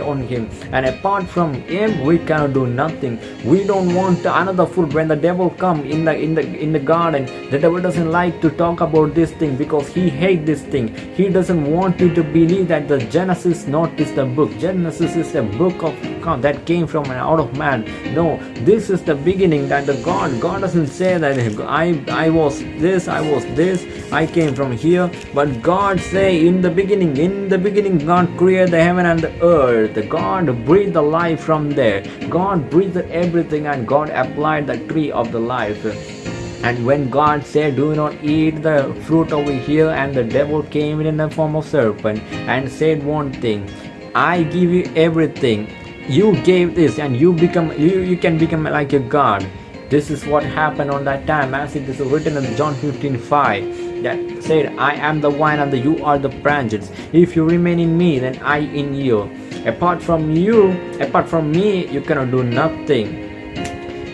Speaker 1: on him. And apart from him we cannot do nothing. We don't want another food when the devil come in the in the in the garden the devil doesn't like to talk about this thing because he hate this thing. He doesn't want you to believe that the genesis not is the book. Genesis is the book of God that came from an out of man. No this is the beginning that the god god doesn't say that i i was this i was this i came from here. But god say in the beginning in the beginning god created the heaven and the earth god breathed the life from there god breathed everything and god applied the tree of the life and when God said, Do not eat the fruit over here, and the devil came in the form of serpent and said one thing, I give you everything. You gave this, and you become you, you can become like a God. This is what happened on that time, as it is written in John 15 5 that said, I am the vine and the, you are the branches. If you remain in me, then I in you. Apart from you, apart from me, you cannot do nothing.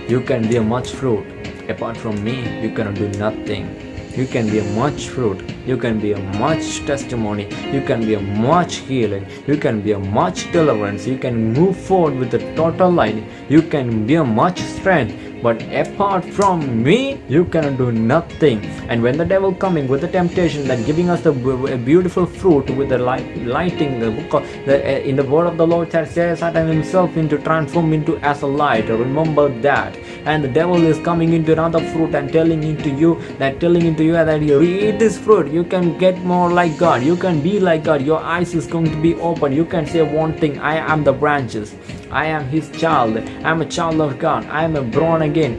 Speaker 1: You can bear much fruit. Apart from me, you cannot do nothing. You can be a much fruit. You can be a much testimony. You can be a much healing. You can be a much deliverance. You can move forward with a total light. You can be a much strength but apart from me you cannot do nothing. And when the devil coming with the temptation that giving us the beautiful fruit with the light, lighting the book of the, uh, in the word of the lord that says satan himself into transform into as a light. Remember that. And the devil is coming into another fruit and telling into you that telling into you that you eat this fruit. You can get more like god. You can be like god. Your eyes is going to be open. You can say one thing. I am the branches. I am his child. I am a child of God. I am a born again.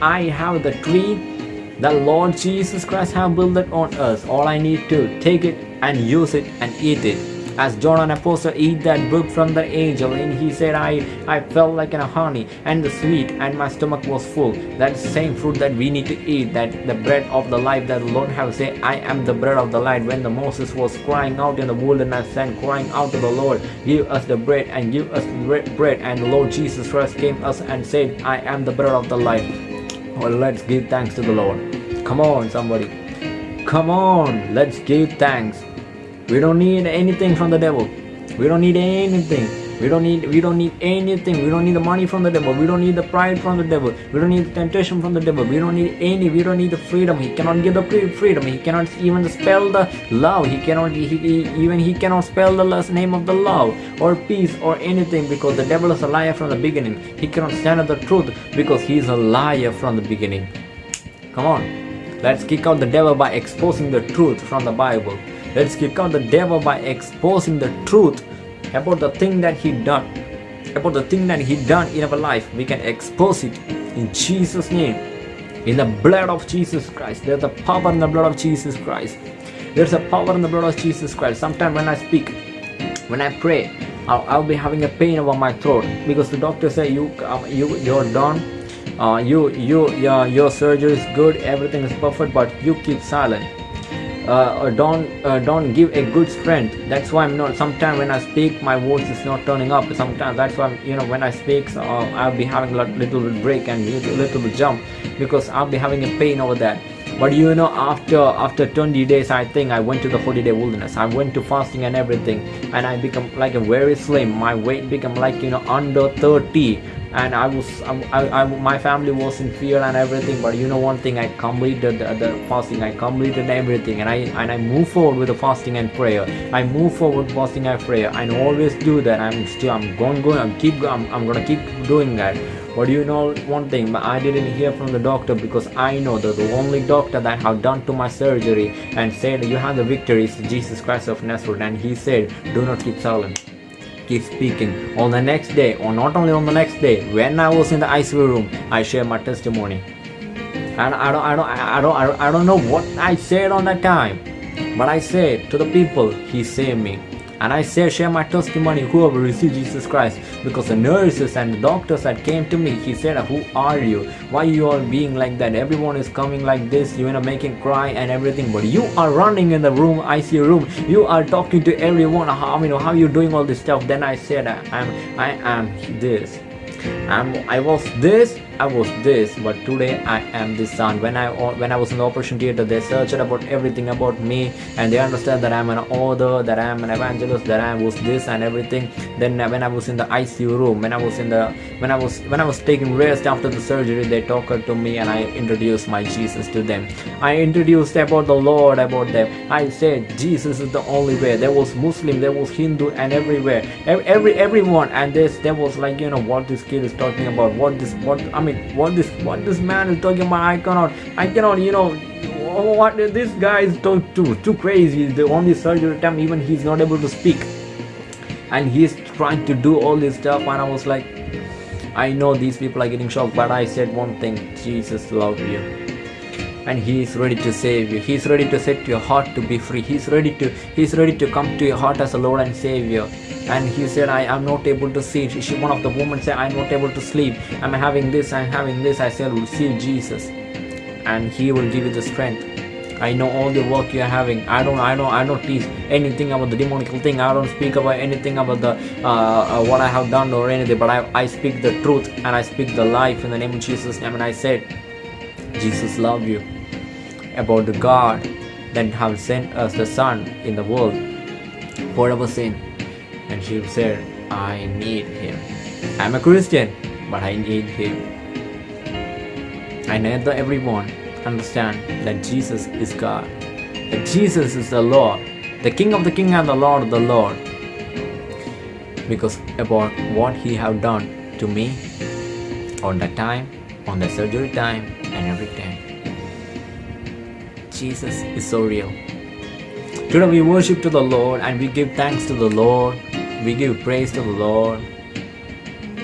Speaker 1: I have the tree the Lord Jesus Christ have built it on us. All I need to take it and use it and eat it as John an apostle eat that book from the angel and he said I I felt like a honey and the sweet and my stomach was full. That same fruit that we need to eat that the bread of the life that the Lord have said I am the bread of the light when the Moses was crying out in the wilderness and crying out to the Lord give us the bread and give us bread. And the Lord Jesus Christ came us and said I am the bread of the life. Well let's give thanks to the Lord. Come on somebody. Come on let's give thanks we don't need anything from the devil. We don't need anything. We don't need we don't need anything. We don't need the money from the devil. We don't need the pride from the devil. We don't need the temptation from the devil. We don't need any. We don't need the freedom. He cannot give the freedom. He cannot even spell the love. He cannot he, he, even he cannot spell the last name of the love or peace or anything because the devil is a liar from the beginning. He cannot stand the truth because he is a liar from the beginning. Come on. Let's kick out the devil by exposing the truth from the Bible. Let's kick out the devil by exposing the truth about the thing that he done. About the thing that he done in our life. We can expose it in Jesus' name. In the blood of Jesus Christ. There's a power in the blood of Jesus Christ. There's a power in the blood of Jesus Christ. Sometimes when I speak, when I pray, I'll, I'll, be having a pain over my throat because the doctor say you um, you you're done. Uh, you you your your surgery is good. Everything is perfect, but you keep silent uh, don't uh, don't give a good strength. That's why i'm not sometimes when i speak my voice is not turning up. Sometimes that's why you know when i speak so, uh, i'll be having a little bit break and little, little bit jump because i'll be having a pain over that. But you know after after 20 days i think i went to the 40 day wilderness. I went to fasting and everything and i become like a very slim. My weight become like you know under 30 and I was um, I, I, my family was in fear and everything but you know one thing I completed the, the, fasting. I completed everything and I and I move forward with the fasting and prayer. I move forward fasting and prayer. I always do that. I'm still I'm going going I'm keep I'm, I'm gonna keep doing that. But you know one thing but I didn't hear from the doctor because I know that the only doctor that have done to my surgery and said you have the victory is Jesus Christ of Nazareth. And he said do not keep silent keep speaking. On the next day, or not only on the next day, when I was in the ICU room, I shared my testimony. And I don't, I don't, I don't, I don't, I don't know what I said on that time, but I said to the people, He saved me and I say share my testimony whoever received Jesus Christ. Because the nurses and the doctors that came to me. He said who are you? Why you are being like that? Everyone is coming like this. You know making cry and everything. But you are running in the room I ICU room. You are talking to everyone. How you know how you doing all this stuff? Then I said I'm I am this. I'm, I was this, I was this, but today I am this son. When I when I was in the operation theater, they searched about everything about me, and they understand that I'm an author, that I'm an evangelist, that I was this and everything. Then when I was in the ICU room, when I was in the when I was when I was taking rest after the surgery, they talked to me, and I introduced my Jesus to them. I introduced about the Lord about them. I said Jesus is the only way. There was Muslim, there was Hindu, and everywhere, every, every everyone, and this there was like you know what this kid is talking about what this what i mean what this what this man is talking about i cannot i cannot you know what this guy is too too too crazy. The only surgery time even he's not able to speak. And he's trying to do all this stuff and i was like i know these people are getting shocked but i said one thing jesus loves you and he is ready to save you he is ready to set your heart to be free he's ready to he's ready to come to your heart as a lord and savior and he said i am not able to see she, one of the women said i'm not able to sleep i'm having this i'm having this i said receive jesus and he will give you the strength I know all the work you are having. I don't, I don't, I don't teach anything about the demonical thing. I don't speak about anything about the uh, uh, what I have done or anything. But I, I speak the truth and I speak the life in the name of Jesus. Mean, I said, Jesus love you. About the God that have sent us the Son in the world for our sin and she said, I need him. I'm a Christian, but I need him. I need everyone understand that Jesus is God, that Jesus is the Lord, the King of the King and the Lord of the Lord. Because about what he have done to me on that time, on the surgery time, and everything. Jesus is so real. Today we worship to the Lord and we give thanks to the Lord we give praise to the Lord.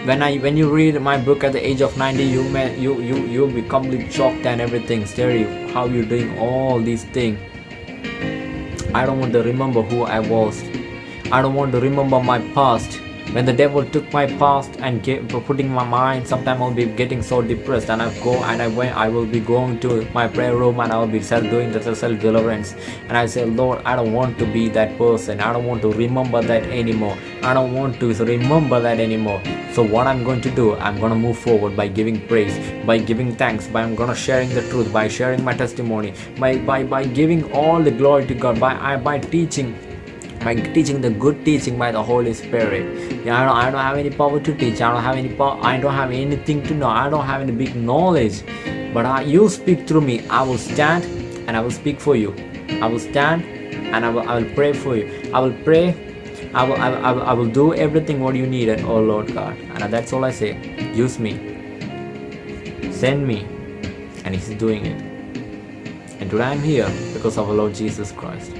Speaker 1: When I when you read my book at the age of 90, you may you you you'll be completely shocked and everything, stare you how you're doing all these things. I don't want to remember who I was. I don't want to remember my past when the devil took my past and gave, putting my mind sometimes i'll be getting so depressed and i go and i went i will be going to my prayer room and i will be self doing the self deliverance. And i say lord i don't want to be that person. I don't want to remember that anymore. I don't want to remember that anymore. So what i'm going to do i'm going to move forward by giving praise by giving thanks by i'm going to sharing the truth by sharing my testimony by by by giving all the glory to god by I by teaching by teaching the good teaching by the Holy Spirit. Yeah, I don't, I don't have any power to teach. I don't have any power. I don't have anything to know. I don't have any big knowledge. But I, you speak through me. I will stand and I will speak for you. I will stand and I will, I will pray for you. I will pray. I will, I will, I will, I will do everything what you need, oh Lord God. And that's all I say. Use me. Send me. And He's doing it. And today I'm here because of our Lord Jesus Christ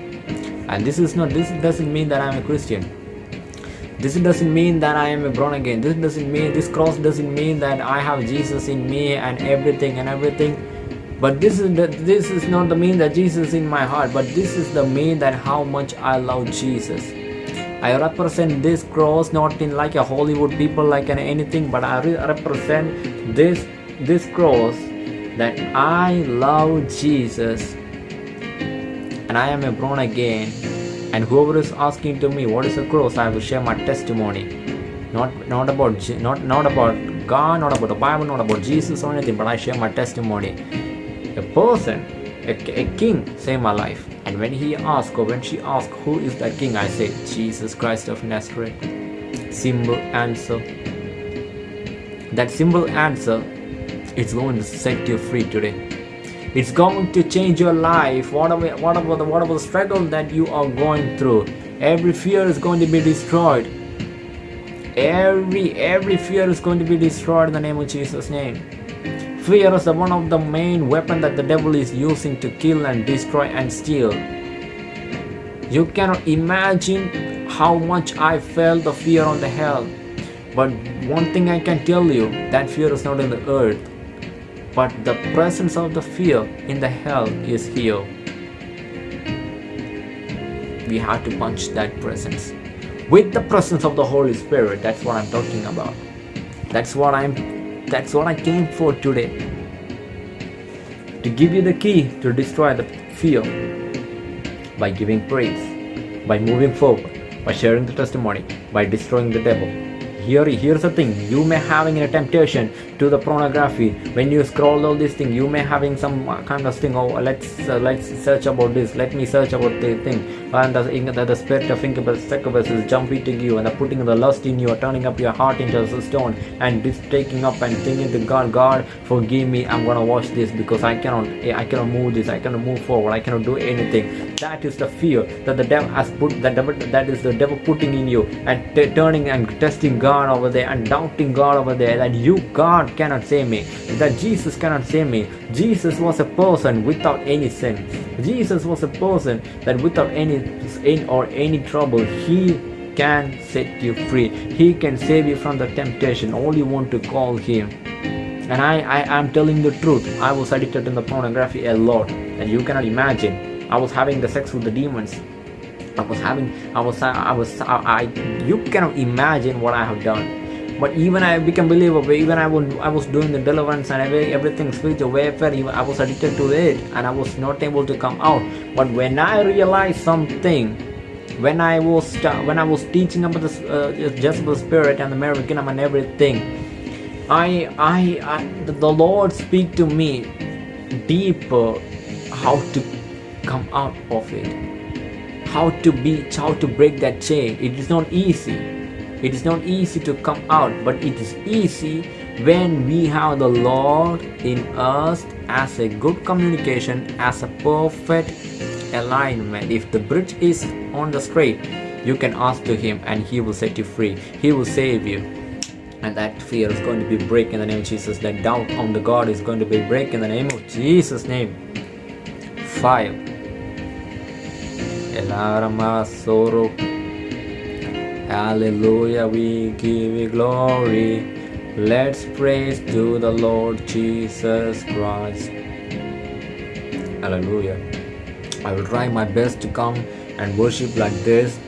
Speaker 1: and this is not this doesn't mean that i'm a christian. This doesn't mean that i am a born again. This doesn't mean this cross doesn't mean that i have jesus in me and everything and everything. But this is the, this is not the mean that jesus is in my heart but this is the mean that how much i love jesus. I represent this cross not in like a hollywood people like an anything but i re represent this this cross that i love jesus and I am a born again. And whoever is asking to me what is the cross, I will share my testimony. Not not about not not about God, not about the Bible, not about Jesus or anything, but I share my testimony. A person, a, a king saved my life. And when he asked or when she asked who is that king, I say Jesus Christ of Nazareth. Simple answer. That simple answer is going to set you free today it's going to change your life. Whatever whatever the whatever struggle that you are going through. Every fear is going to be destroyed. Every every fear is going to be destroyed in the name of jesus name. Fear is the one of the main weapon that the devil is using to kill and destroy and steal. You cannot imagine how much i felt the fear on the hell. But one thing i can tell you that fear is not in the earth but the presence of the fear in the hell is here. We have to punch that presence. With the presence of the Holy Spirit, that's what I'm talking about. That's what I'm that's what I came for today. To give you the key to destroy the fear by giving praise, by moving forward, by sharing the testimony, by destroying the devil. Here here's the thing. You may having a temptation to the pornography. When you scroll all this thing you may having some kind of thing. Oh let's uh, let's search about this. Let me search about the thing and the, the, the spirit of incubus is jumping to you and the putting the lust in you turning up your heart into a stone and taking up and thinking to god god forgive me i'm gonna watch this because i cannot eh, i cannot move this i cannot move forward i cannot do anything. That is the fear that the devil has put that devil that is the devil putting in you and turning and testing god over there and doubting god over there that you god cannot save me that jesus cannot save me. Jesus was a person without any sin. Jesus was a person that without any sin or any trouble he can set you free. He can save you from the temptation. All you want to call him. And I, I am telling the truth. I was addicted in the pornography a lot. And you cannot imagine. I was having the sex with the demons. I was having i was i was i, I you cannot imagine what i have done but even I became believer, even I was, I was doing the deliverance and every, everything spiritual warfare, even I was addicted to it and I was not able to come out. But when I realized something, when I was when I was teaching about the uh, Jezebel spirit and the Marine Kingdom and everything, I, I, I the Lord speak to me deeper how to come out of it, how to be, how to break that chain. It is not easy. It is not easy to come out, but it is easy when we have the Lord in us as a good communication, as a perfect alignment. If the bridge is on the straight, you can ask to Him and He will set you free. He will save you and that fear is going to be break in the name of Jesus. That doubt on the God is going to be break in the name of Jesus' name. Five. Soro. Hallelujah, we give you glory. Let's praise to the Lord Jesus Christ. Hallelujah. I will try my best to come and worship like this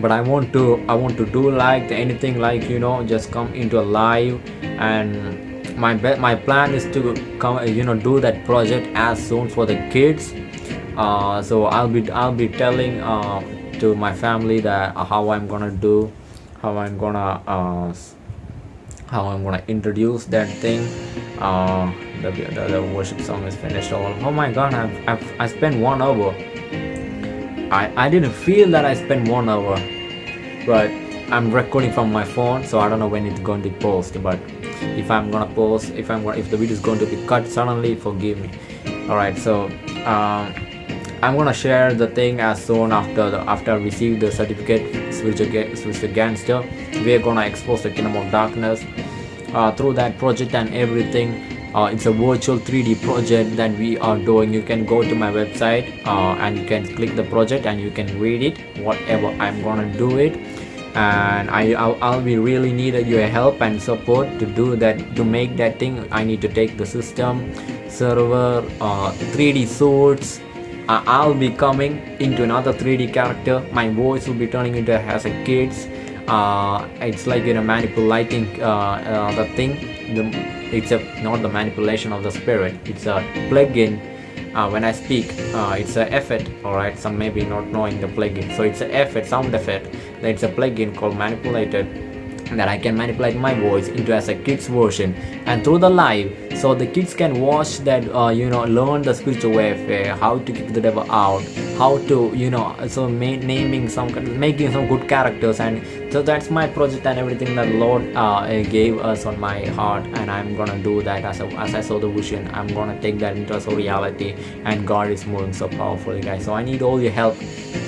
Speaker 1: but i want to i want to do like anything like you know just come into a live and my my plan is to come you know do that project as soon for the kids uh, so i'll be i'll be telling uh, to my family that uh, how i'm gonna do how i'm gonna uh, how i'm gonna introduce that thing uh, the, the, the worship song is finished all oh my god i've, I've i spent one hour I, I didn't feel that I spent one hour, but I'm recording from my phone, so I don't know when it's going to be posted. But if I'm gonna post, if I'm gonna, if the video is going to be cut suddenly, forgive me. All right, so um, I'm gonna share the thing as soon after the, after I receive the certificate, spiritual, spiritual gangster. We're gonna expose the kingdom of darkness uh, through that project and everything. Uh, it's a virtual 3d project that we are doing. You can go to my website uh, and you can click the project and you can read it whatever i'm gonna do it. And I, I'll, I'll be really needed your help and support to do that to make that thing. I need to take the system server uh, 3d suits uh, I'll be coming into another 3d character. My voice will be turning into as a kid's. Uh, it's like you know manipulating uh, uh, the thing. The it's a not the manipulation of the spirit. It's a plugin when I speak it's a effect alright? Some maybe not knowing the plugin so it's a effect sound effect. It's a plugin called manipulated that I can manipulate my voice into as a kids version. And through the live so the kids can watch that uh, you know learn the spiritual warfare how to kick the devil out how to you know so naming some making some good characters. And so that's my project and everything that lord uh, gave us on my heart. And i'm gonna do that as, a, as i saw the vision. I'm gonna take that into a reality. And god is moving so powerfully guys. So i need all your help.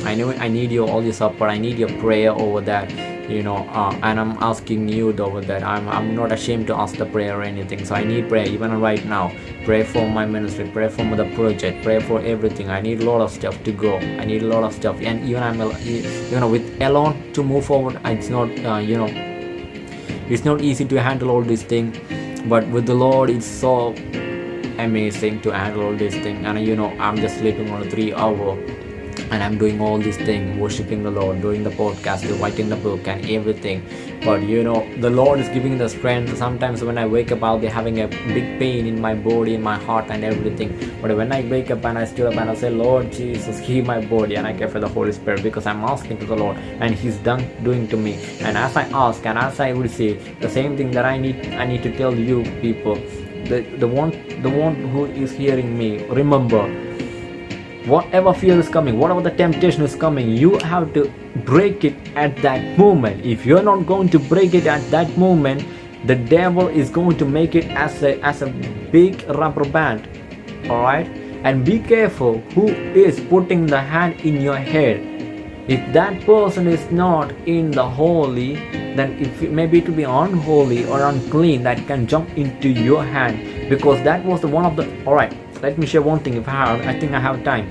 Speaker 1: I know i need your all your support. I need your prayer over that you know uh, and i'm asking you over that I'm, I'm not ashamed to ask the prayer or anything. So i need prayer even right now. Pray for my ministry pray for the project pray for everything. I need a lot of stuff to go. I need a lot of stuff. And even i'm you know with alone to move forward it's not uh, you know it's not easy to handle all these things but with the lord it's so amazing to handle all these things and you know i'm just sleeping on a three hour and i'm doing all these things worshiping the lord doing the podcast writing the book and everything. But you know the lord is giving the strength. Sometimes when i wake up i'll be having a big pain in my body in my heart and everything. But when i wake up and i stood up and i say lord jesus heal my body and i care for the holy spirit because i'm asking to the lord and he's done doing to me. And as i ask and as i receive the same thing that i need i need to tell you people the, the one the one who is hearing me remember whatever fear is coming whatever the temptation is coming you have to break it at that moment. If you're not going to break it at that moment the devil is going to make it as a as a big rubber band all right and be careful who is putting the hand in your head. If that person is not in the holy then if maybe will be unholy or unclean that can jump into your hand. Because that was the one of the all right let me share one thing. If I have I think I have time.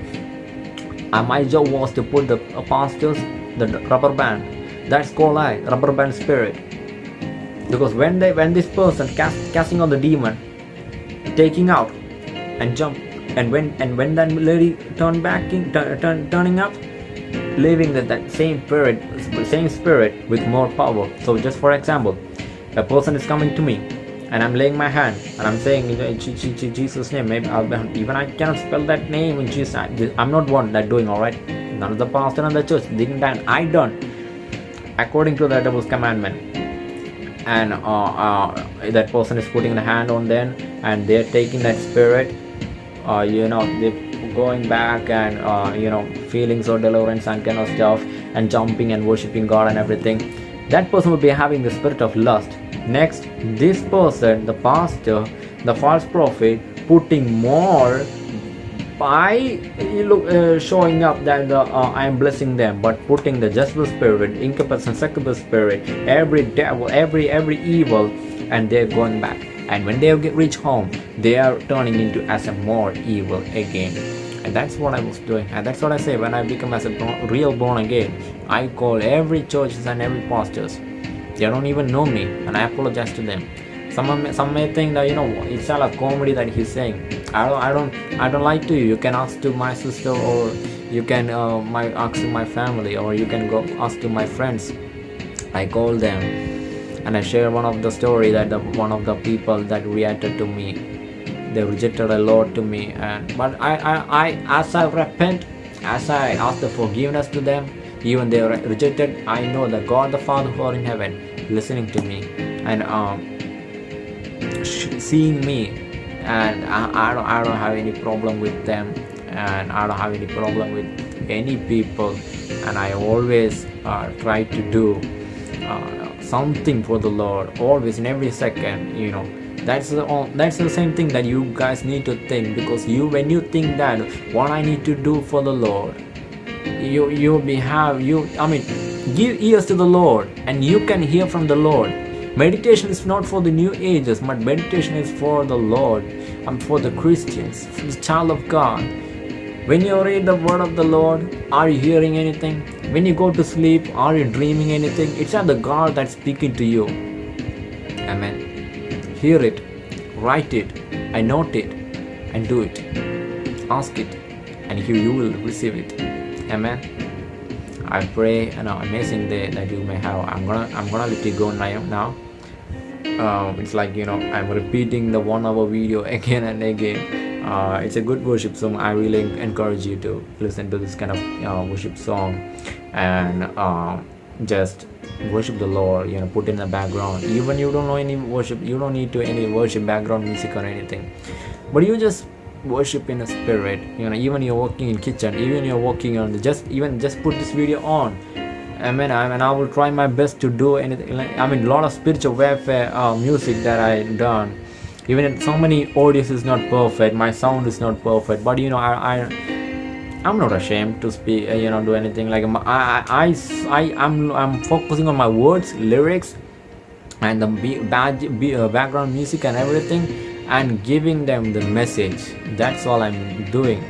Speaker 1: Uh, my job was to put the pastors the rubber band. That's called I rubber band spirit. Because when they when this person cast, casting on the demon taking out and jump and when and when that lady turned back in turn, turning up leaving that, that same spirit same spirit with more power. So just for example a person is coming to me and I'm laying my hand and I'm saying in Jesus name maybe I'll even I cannot spell that name in Jesus I'm not one that doing alright? None of the pastor and the church didn't and I done according to the devil's commandment. And uh, uh, that person is putting the hand on them and they're taking that spirit uh, you know they're going back and uh, you know feelings of deliverance and kind of stuff and jumping and worshiping god and everything. That person will be having the spirit of lust next this person the pastor the false prophet putting more by uh, showing up that uh, I am blessing them, but putting the Jezebel spirit, incubus and succubus spirit, every devil, every every evil, and they're going back. And when they get reach home, they are turning into as a more evil again. And that's what I was doing. And that's what I say. When I become as a real born again I call every churches and every pastors they don't even know me and I apologize to them. Some some may think that you know it's all a comedy that he's saying. I don't I don't I don't like to you. You can ask to my sister or you can uh, my ask to my family or you can go ask to my friends. I call them and I share one of the story that the, one of the people that reacted to me. They rejected a lot to me and but I, I, I as I repent as I ask the forgiveness to them even they are rejected. I know that God the Father who are in heaven listening to me and um, seeing me and I, I, don't, I don't have any problem with them and I don't have any problem with any people and I always uh, try to do uh, something for the Lord always in every second you know. That's the that's the same thing that you guys need to think because you when you think that what i need to do for the lord you you be have you i mean give ears to the lord and you can hear from the lord. Meditation is not for the new ages but meditation is for the lord and for the christians for the child of god. When you read the word of the lord are you hearing anything? When you go to sleep are you dreaming anything? It's not the god that's speaking to you. Amen. Hear it, write it, and note it, and do it. Ask it, and you, you will receive it. Amen. I pray an amazing day that you may have. I'm gonna I'm gonna let you go now. Now, um, it's like you know I'm repeating the one hour video [laughs] again and again. Uh, it's a good worship song. I really encourage you to listen to this kind of uh, worship song, and uh, just worship the lord you know put in the background even you don't know any worship you don't need to any worship background music or anything but you just worship in a spirit you know even you're working in kitchen even you're working on just even just put this video on I mean, I mean, I will try my best to do anything. I mean, a lot of spiritual warfare uh, music that I done. Even so many audios is not perfect. My sound is not perfect, but you know, I, I I'm not ashamed to speak, uh, you know, do anything like I, I, I, I'm, I'm focusing on my words, lyrics, and the bad, uh, background music and everything, and giving them the message. That's all I'm doing.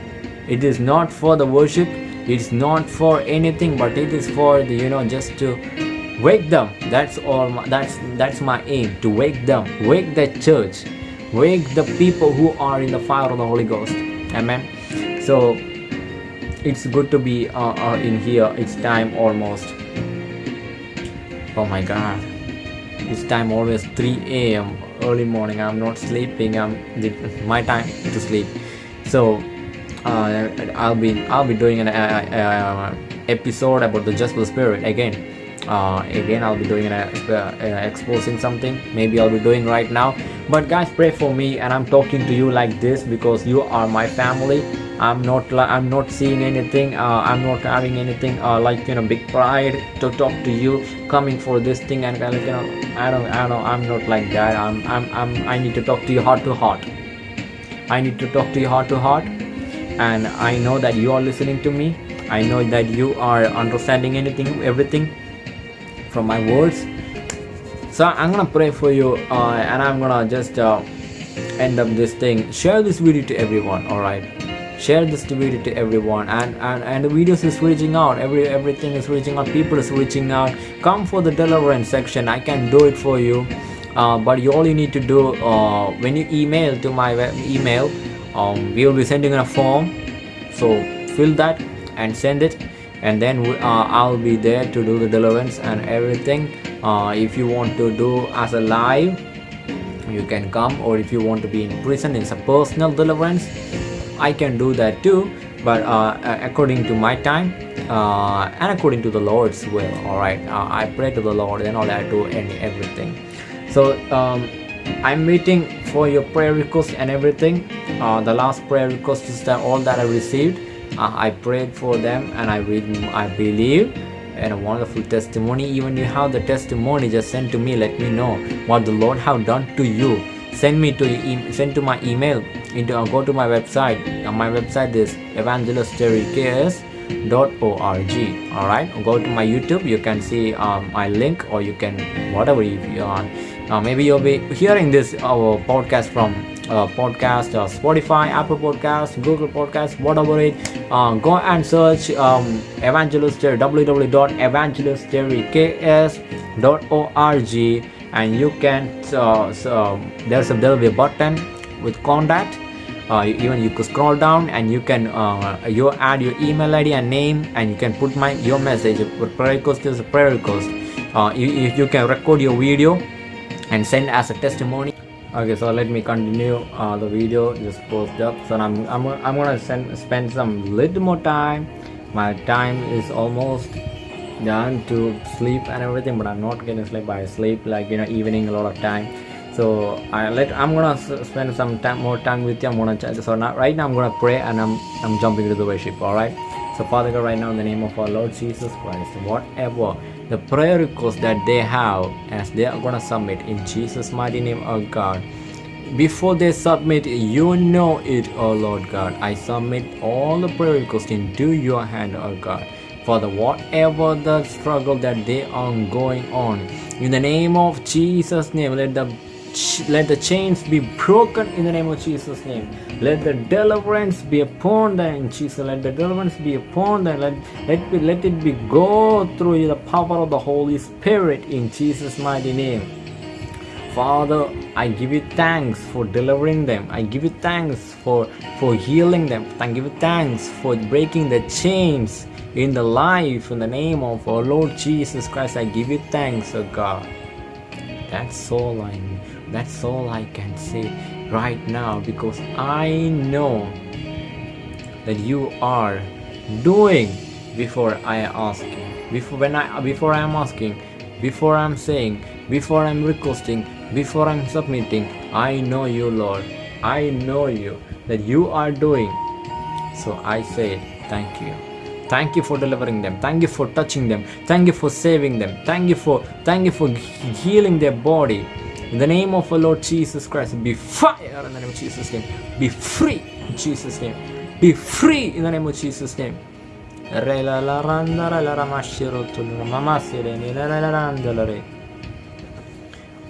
Speaker 1: It is not for the worship. It's not for anything, but it is for the, you know, just to wake them. That's all. My, that's that's my aim to wake them, wake the church, wake the people who are in the fire of the Holy Ghost. Amen. So it's good to be uh, uh, in here it's time almost oh my god it's time always 3 a.m early morning. I'm not sleeping. I'm my time to sleep. So uh, i'll be i'll be doing an uh, uh, episode about the just spirit again uh, again i'll be doing an uh, exposing something. Maybe i'll be doing right now. But guys pray for me and i'm talking to you like this because you are my family. I'm not i'm not seeing anything uh, i'm not having anything uh, like you know big pride to talk to you coming for this thing and kind of you know i don't i don't i'm not like that. I'm i'm, I'm i need to talk to you heart to heart. I need to talk to you heart to heart. And i know that you are listening to me. I know that you are understanding anything everything from my words. So i'm gonna pray for you uh, and i'm gonna just uh, end up this thing. Share this video to everyone all right share this video to everyone and and and the videos is reaching out. Every everything is reaching out. People is reaching out. Come for the deliverance section. I can do it for you. Uh, but you all you need to do uh, when you email to my email um, we will be sending a form. So fill that and send it and then uh, I'll be there to do the deliverance and everything. Uh, if you want to do as a live you can come. Or if you want to be in prison it's a personal deliverance. I can do that too. But uh, according to my time uh, and according to the Lord's will alright? Uh, I pray to the Lord and all I do any everything. So um, I'm waiting for your prayer requests and everything. Uh, the last prayer request is that all that I received uh, I prayed for them and I read I believe and a wonderful testimony. Even you have the testimony just send to me let me know what the Lord have done to you. Send me to e send to my email into uh, go to my website. Uh, my website is evangelistterryks.org all right go to my youtube you can see um, my link or you can whatever you want uh, maybe you'll be hearing this our podcast from uh, podcast uh, spotify apple podcast google podcast whatever it uh, go and search um, evangelist www.evangelistterryks.org and you can uh, so there's a there'll be a button with contact. Uh, even you could scroll down and you can uh, you add your email id and name and you can put my your message prayer request is a prayer request you, you can record your video and send as a testimony okay so let me continue uh, the video just post up. So I'm, I'm, I'm gonna send, spend some little more time. My time is almost done to sleep and everything but I'm not getting sleep. I sleep like you know evening a lot of time. So I let I'm gonna spend some time more time with you. I'm gonna so now right now I'm gonna pray and I'm I'm jumping into the worship all right so Father God right now in the name of our Lord Jesus Christ whatever the prayer request that they have as they are gonna submit in Jesus mighty name oh God. Before they submit you know it oh Lord God. I submit all the prayer requests into your hand oh God Father, whatever the struggle that they are going on, in the name of Jesus' name, let the let the chains be broken in the name of Jesus' name. Let the deliverance be upon them Jesus. Let the deliverance be upon them. Let, let, be, let it be go through the power of the Holy Spirit in Jesus' mighty name. Father, I give you thanks for delivering them. I give you thanks for, for healing them. I give you thanks for breaking the chains in the life in the name of our Lord Jesus Christ. I give you thanks, oh God. That's all I that's all I can say right now because I know that you are doing before I ask. Before when I before I am asking, before I'm saying, before I'm requesting, before I'm submitting, I know you, Lord. I know you that you are doing. So I say thank you. Thank you for delivering them. Thank you for touching them. Thank you for saving them. Thank you for thank you for healing their body. In the name of our Lord Jesus Christ, be fire in the name of Jesus' name. Be free in Jesus' name. Be free in the name of Jesus' name.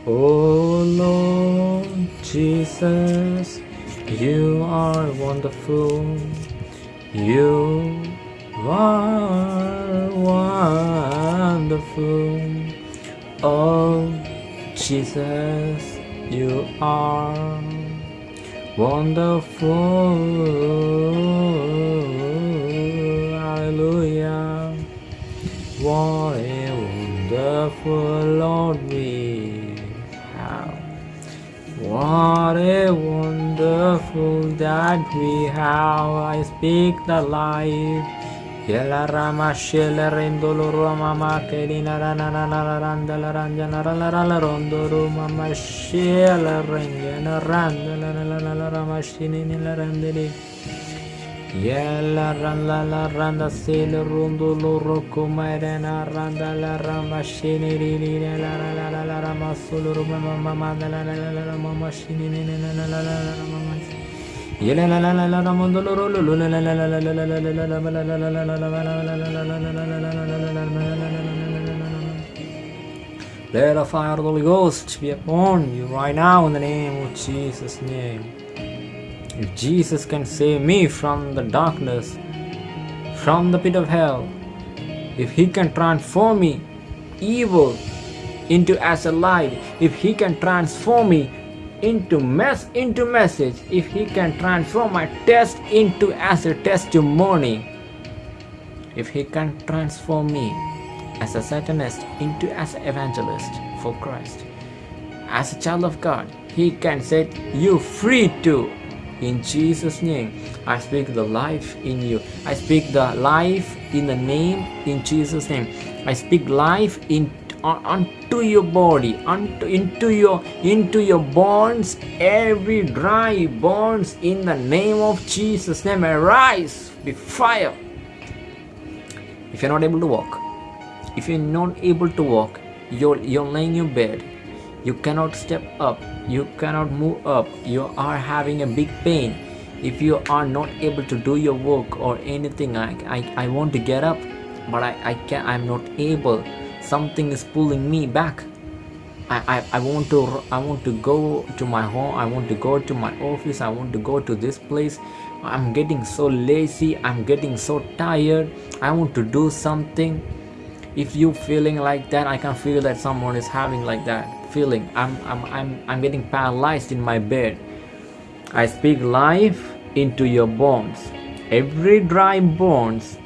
Speaker 1: Oh Lord Jesus, you are wonderful. You are wonderful. Oh Jesus, you are wonderful. Hallelujah. What a wonderful Lord we have. What a wonderful that we have. I speak the life Yela rama shela rendolo rama ma kedina rana rana randa la ranja la la la la rondo rama ma shela rengena randa la la la la rama shini la randeli. Yella randa la randa sele rondo lo rocco mairena randa la rama shini ri ri la la la la la rama solo rama mama mama la la la la la mama shini ni la la la la la let the fire of the Holy Ghost be upon you right now in the name of Jesus' name. If Jesus can save me from the darkness, from the pit of hell, if He can transform me evil into as a light, if He can transform me into mess into message, if He can transform my test into as a testimony, if He can transform me as a Satanist into as an evangelist for Christ, as a child of God, He can set you free too in Jesus' name. I speak the life in you. I speak the life in the name in Jesus' name. I speak life in unto your body, unto into your into your bones, every dry bones in the name of Jesus' name. Arise, be fire. If you're not able to walk, if you're not able to walk, you're you're laying in your bed, you cannot step up you cannot move up you are having a big pain if you are not able to do your work or anything i i, I want to get up but i i can i'm not able something is pulling me back. I, I, I want to I want to go to my home. I want to go to my office. I want to go to this place. I'm getting so lazy. I'm getting so tired. I want to do something. If you feeling like that I can feel that someone is having like that feeling. I'm, I'm, I'm, I'm getting paralyzed in my bed. I speak life into your bones. Every dry bones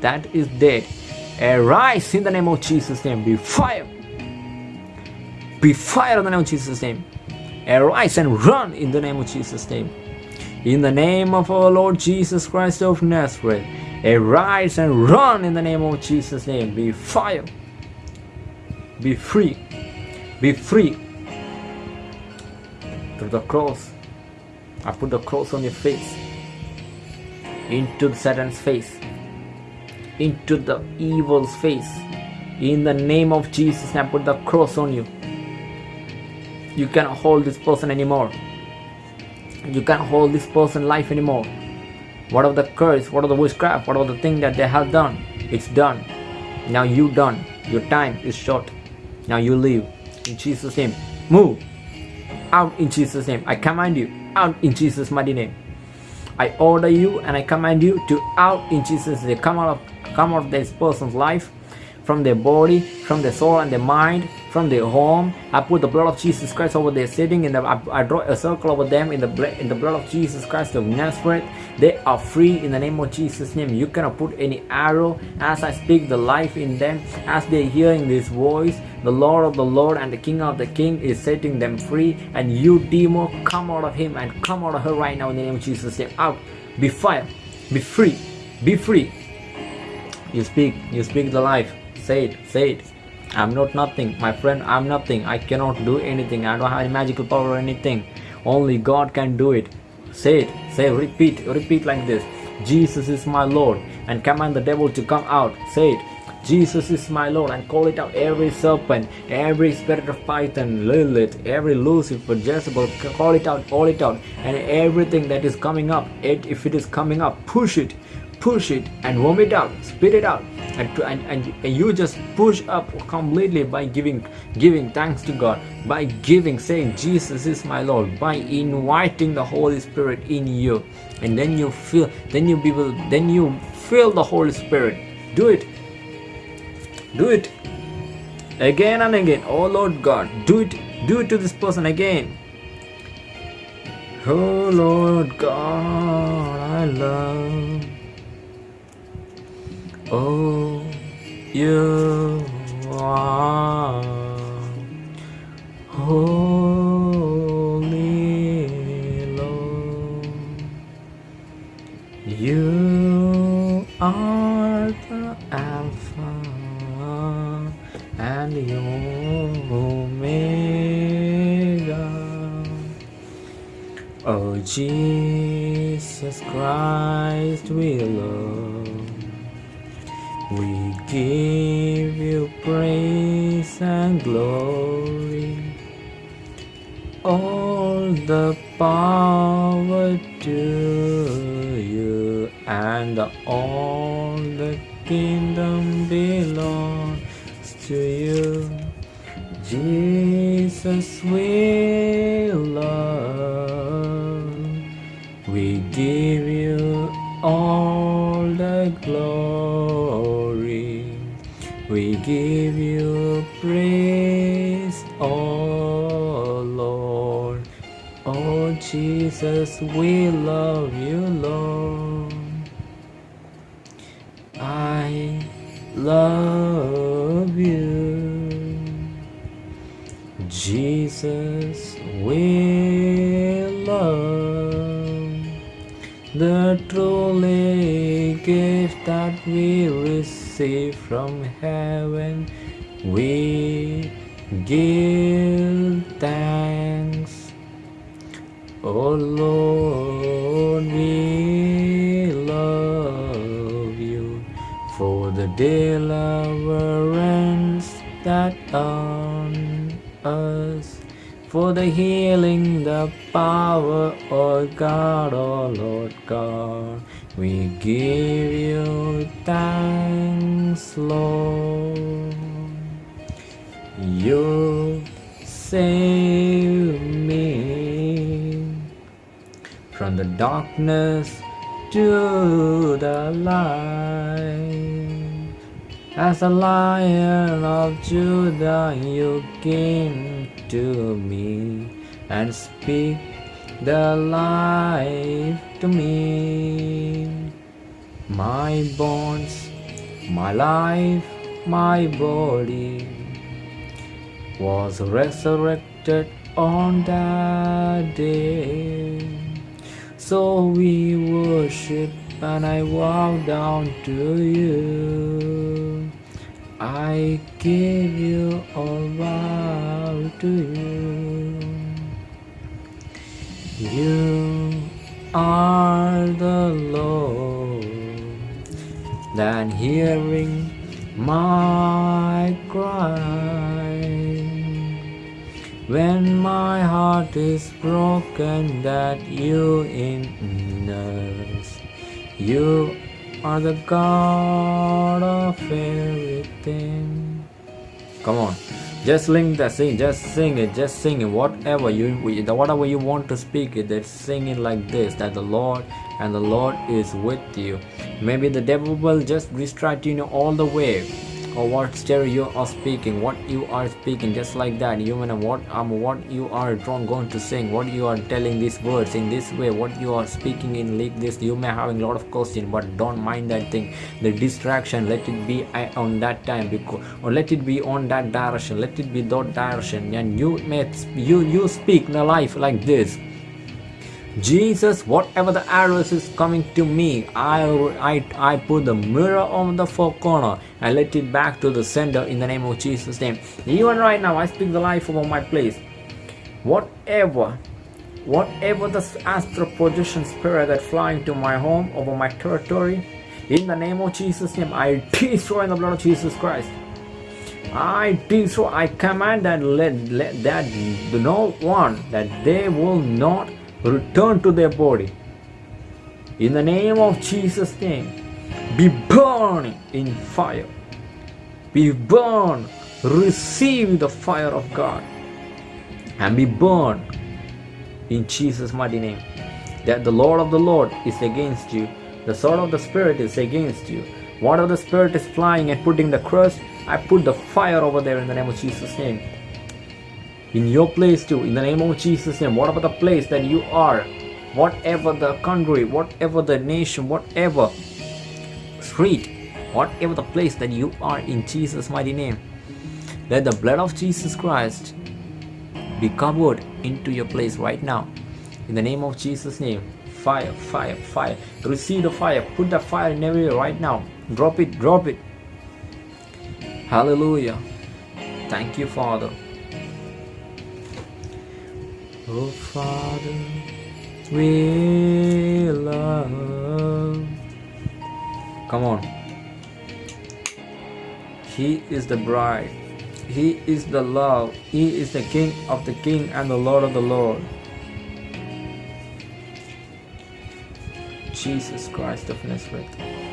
Speaker 1: that is dead arise in the name of Jesus name. Be fire. Be fire in the name of Jesus name. Arise and run in the name of Jesus name. In the name of our Lord Jesus Christ of Nazareth. Arise and run in the name of Jesus name. Be fire. Be free. Be free. Through the cross. I put the cross on your face, into the Satan's face, into the evil's face. In the name of Jesus, I put the cross on you. You cannot hold this person anymore. You can't hold this person life anymore. What of the curse, what of the witchcraft, what of the thing that they have done? It's done. Now you done. Your time is short. Now you leave in Jesus' name. Move out in Jesus' name. I command you out in Jesus' mighty name. I order you and I command you to out in Jesus' name. Come out of come out of this person's life, from their body, from their soul and their mind, from their home. I put the blood of Jesus Christ over their sitting in the I, I draw a circle over them in the in the blood of Jesus Christ of Nazareth. They are free in the name of Jesus' name. You cannot put any arrow as I speak the life in them, as they're hearing this voice. The Lord of the Lord and the King of the King is setting them free. And you, demon, come out of him and come out of her right now in the name of Jesus' name. Out. Be fire. Be free. Be free. You speak. You speak the life. Say it. Say it. I'm not nothing. My friend, I'm nothing. I cannot do anything. I don't have any magical power or anything. Only God can do it. Say it. Say, repeat. Repeat like this. Jesus is my Lord. And command the devil to come out. Say it. Jesus is my Lord and call it out every serpent, every spirit of Python, Lilith, every Lucifer, Jezebel, call it out, call it out, and everything that is coming up, it, if it is coming up, push it, push it and vomit out, spit it out, and, to, and, and, and you just push up completely by giving giving thanks to God, by giving, saying Jesus is my Lord, by inviting the Holy Spirit in you, and then you feel, then you people, then you feel the Holy Spirit. Do it do it again and again. Oh Lord God, do it, do it to this person again. Oh Lord God, I love. Oh, you are holy Lord. You are the Alpha and Omega. Oh Jesus Christ, we love. We give you praise and glory. All the power to you and all the kingdom belongs to you. Jesus, we love. We give give you praise, oh Lord. Oh Jesus, we love you, Lord. I love you. Jesus, we love the truly gift that we receive from heaven. We give thanks. Oh Lord, we love you for the deliverance that on us, for the healing, the power, oh God, oh Lord God. We give you thanks, Lord. You save me from the darkness to the light. As a lion of Judah, you came to me and speak the life to me. My bones, my life, my body was resurrected on that day. So we worship and I bow down to you. I give you all vow to you. You are the Lord, then hearing my cry. When my heart is broken, that you in us, you are the God of everything. Come on, just sing that sing, just sing it, just sing it. Whatever you, whatever you want to speak it, just sing it like this. That the Lord and the Lord is with you. Maybe the devil will just distract you all the way or what stereo you are speaking what you are speaking just like that. You know what um what you are going to sing what you are telling these words in this way what you are speaking in like this. You may having a lot of question but don't mind that thing. The distraction let it be on that time because or let it be on that direction let it be that direction. And you may you you speak the life like this Jesus, whatever the arrows is coming to me, I, I, I put the mirror on the four corner and let it back to the center in the name of Jesus' name. Even right now, I speak the life over my place. Whatever, whatever the astral projection spirit that flying to my home over my territory, in the name of Jesus' name, I destroy in the blood of Jesus Christ. I destroy, I command that let, let that no one that they will not return to their body. In the name of Jesus' name, be burned in fire. Be burned. Receive the fire of God and be burned in Jesus' mighty name. That the Lord of the Lord is against you, the sword of the Spirit is against you. Whatever the Spirit is flying and putting the crust, I put the fire over there in the name of Jesus' name in your place too in the name of jesus name whatever the place that you are whatever the country whatever the nation whatever street whatever the place that you are in jesus mighty name let the blood of jesus christ be covered into your place right now in the name of jesus name fire, fire, fire. Receive the fire. Put the fire in everywhere right now. Drop it, drop it. Hallelujah. Thank you, Father. Oh, Father, we love. Come on. He is the bride. He is the love. He is the King of the King and the Lord of the Lord. Jesus Christ of Nazareth.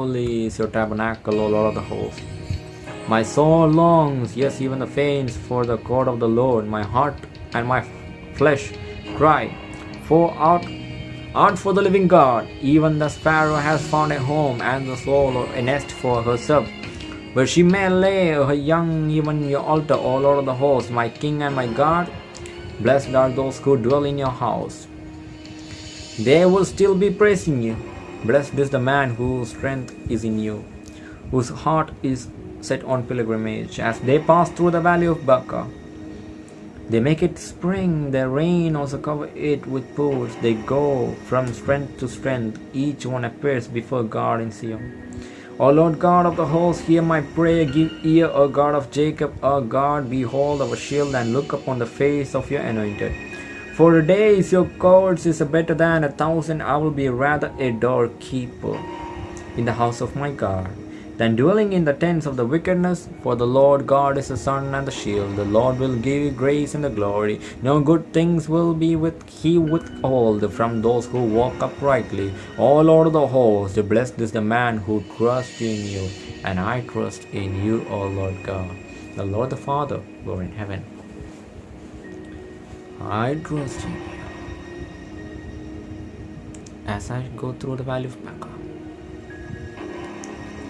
Speaker 1: Lovely is your tabernacle, O Lord of the hosts. My soul longs, yes, even the faints, for the court of the Lord. My heart and my flesh cry, for out, out for the living God. Even the sparrow has found a home, and the soul a nest for herself, where she may lay her young, even your altar, O Lord of the hosts, my King and my God. Blessed are those who dwell in your house. They will still be praising you. Blessed is the man whose strength is in you, whose heart is set on pilgrimage. As they pass through the valley of Baca, they make it spring, their rain also cover it with pools. They go from strength to strength, each one appears before God in Zion. O Lord God of the hosts, hear my prayer, give ear, O God of Jacob, O God, behold our shield, and look upon the face of your anointed. For a day is your courts is better than a thousand, I will be rather a doorkeeper in the house of my God than dwelling in the tents of the wickedness. For the Lord God is the sun and the shield. The Lord will give you grace and the glory. No good things will be with he withhold from those who walk uprightly. O Lord of the hosts, blessed is the man who trusts in you, and I trust in you, O Lord God. The Lord the Father, who are in heaven. I trust in you. As I go through the valley of Baca,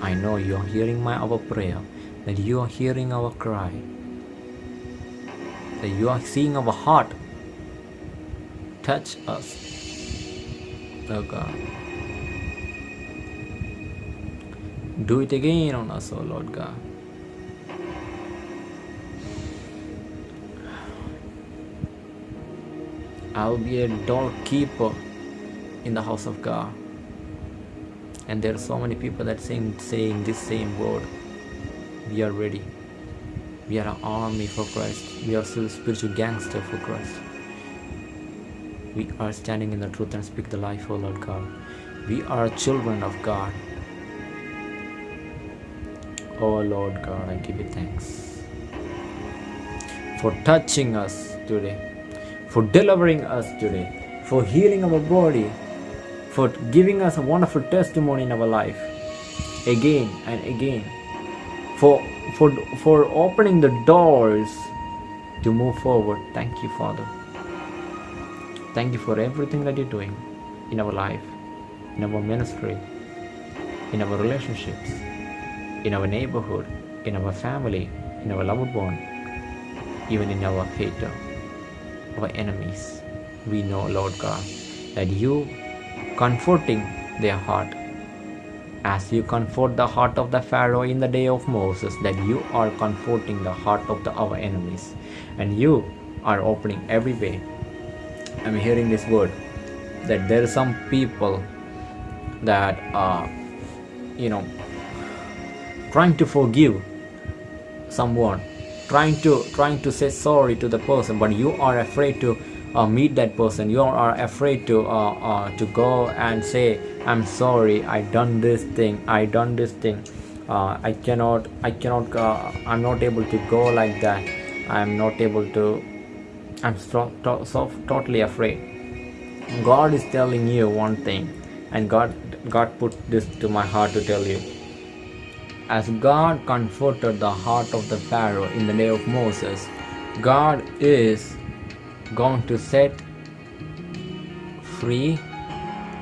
Speaker 1: I know you are hearing my our prayer, that you are hearing our cry, that you are seeing our heart. Touch us, oh God. Do it again on us, oh Lord God. I'll be a doorkeeper in the house of God. And there are so many people that sing saying this same word. We are ready. We are an army for Christ. We are still spiritual gangster for Christ. We are standing in the truth and speak the life, O Lord God. We are children of God. Oh Lord God, I give you thanks for touching us today, for delivering us today, for healing our body, for giving us a wonderful testimony in our life again and again, for, for, for opening the doors to move forward. Thank you, Father. Thank you for everything that you're doing in our life, in our ministry, in our relationships, in our neighborhood, in our family, in our loved one, even in our hater, our enemies. We know, Lord God, that you comforting their heart as you comfort the heart of the Pharaoh in the day of Moses, that you are comforting the heart of the, our enemies, and you are opening every way. I'm hearing this word that there are some people that are, you know, trying to forgive someone trying to trying to say sorry to the person but you are afraid to uh, meet that person. You are afraid to uh, uh, to go and say i'm sorry i done this thing i done this thing. Uh, i cannot i cannot uh, i'm not able to go like that. I'm not able to i'm so, so totally afraid. God is telling you one thing and god god put this to my heart to tell you as God comforted the heart of the Pharaoh in the day of Moses, God is going to set free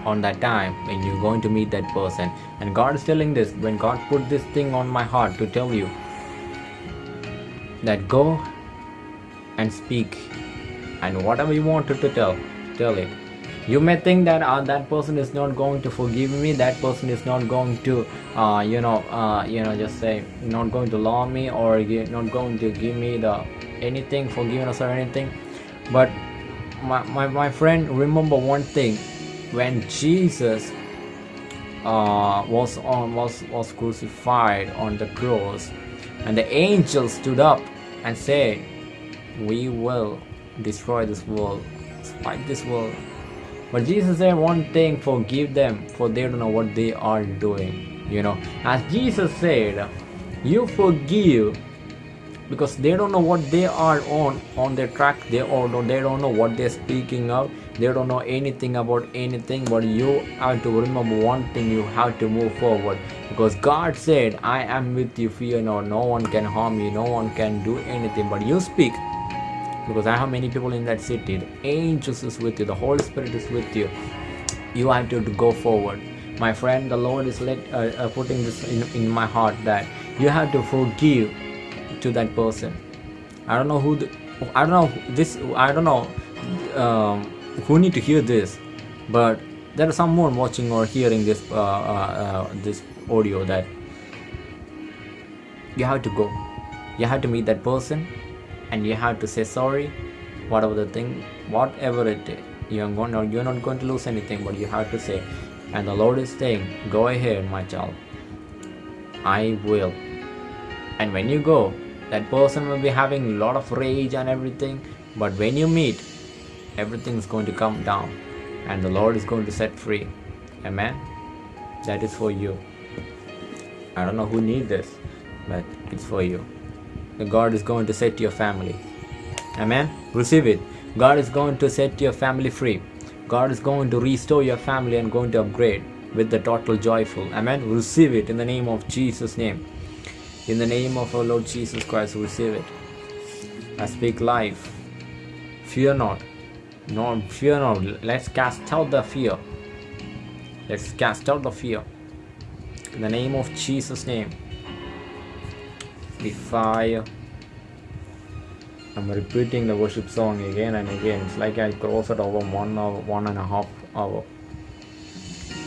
Speaker 1: on that time when you're going to meet that person. And god is telling this when god put this thing on my heart to tell you that go and speak. And whatever you wanted to tell tell it you may think that uh, that person is not going to forgive me that person is not going to uh, you know uh, you know just say not going to love me or not going to give me the anything forgiveness or anything. But my, my, my friend remember one thing. When jesus uh, was on was was crucified on the cross and the angel stood up and said we will destroy this world fight this world but jesus said one thing forgive them for they don't know what they are doing you know. As jesus said you forgive because they don't know what they are on on their track. They or they don't know what they're speaking of. They don't know anything about anything but you have to remember one thing you have to move forward. Because god said i am with you fear not. No one can harm you. No one can do anything but you speak because i have many people in that city the angels is with you the holy spirit is with you. You have to, go forward. My friend the lord is let, uh, uh, putting this in, in my heart that you have to forgive to that person. I don't know who the, i don't know this i don't know um, who need to hear this but there is someone watching or hearing this uh, uh, uh, this audio that you have to go. You have to meet that person and you have to say sorry whatever the thing whatever it is. You're going you're not going to lose anything but you have to say and the lord is saying go ahead my child. I will. And when you go that person will be having a lot of rage and everything but when you meet everything is going to come down and the lord is going to set free. Amen? That is for you. I don't know who need this but it's for you god is going to set your family amen receive it god is going to set your family free god is going to restore your family and going to upgrade with the total joyful amen receive it in the name of jesus name in the name of our Lord Jesus Christ, receive it. I speak life. Fear not. No, fear not. Let's cast out the fear. Let's cast out the fear. In the name of Jesus' name. Fire. I'm repeating the worship song again and again. It's like I cross it over one hour, one and a half hour.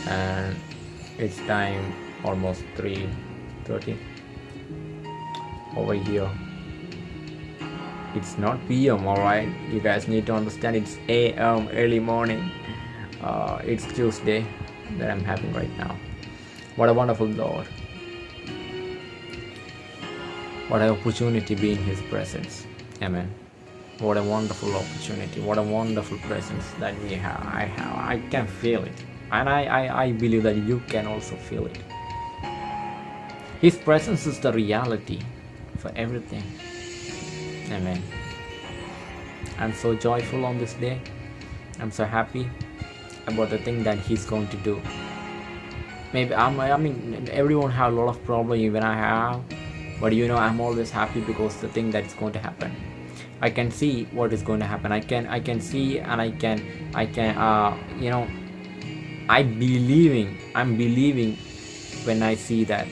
Speaker 1: And it's time almost 3.30 over here it's not pm all right you guys need to understand it's am early morning uh, it's tuesday that i'm having right now what a wonderful lord what an opportunity be in his presence amen what a wonderful opportunity what a wonderful presence that we have i have i can feel it and i i, I believe that you can also feel it his presence is the reality for everything. Amen. I'm so joyful on this day. I'm so happy about the thing that He's going to do. Maybe I'm, I mean, everyone have a lot of problem, even I have. But you know, I'm always happy because the thing that's going to happen. I can see what is going to happen. I can, I can see, and I can, I can, uh, you know, I believing. I'm believing when I see that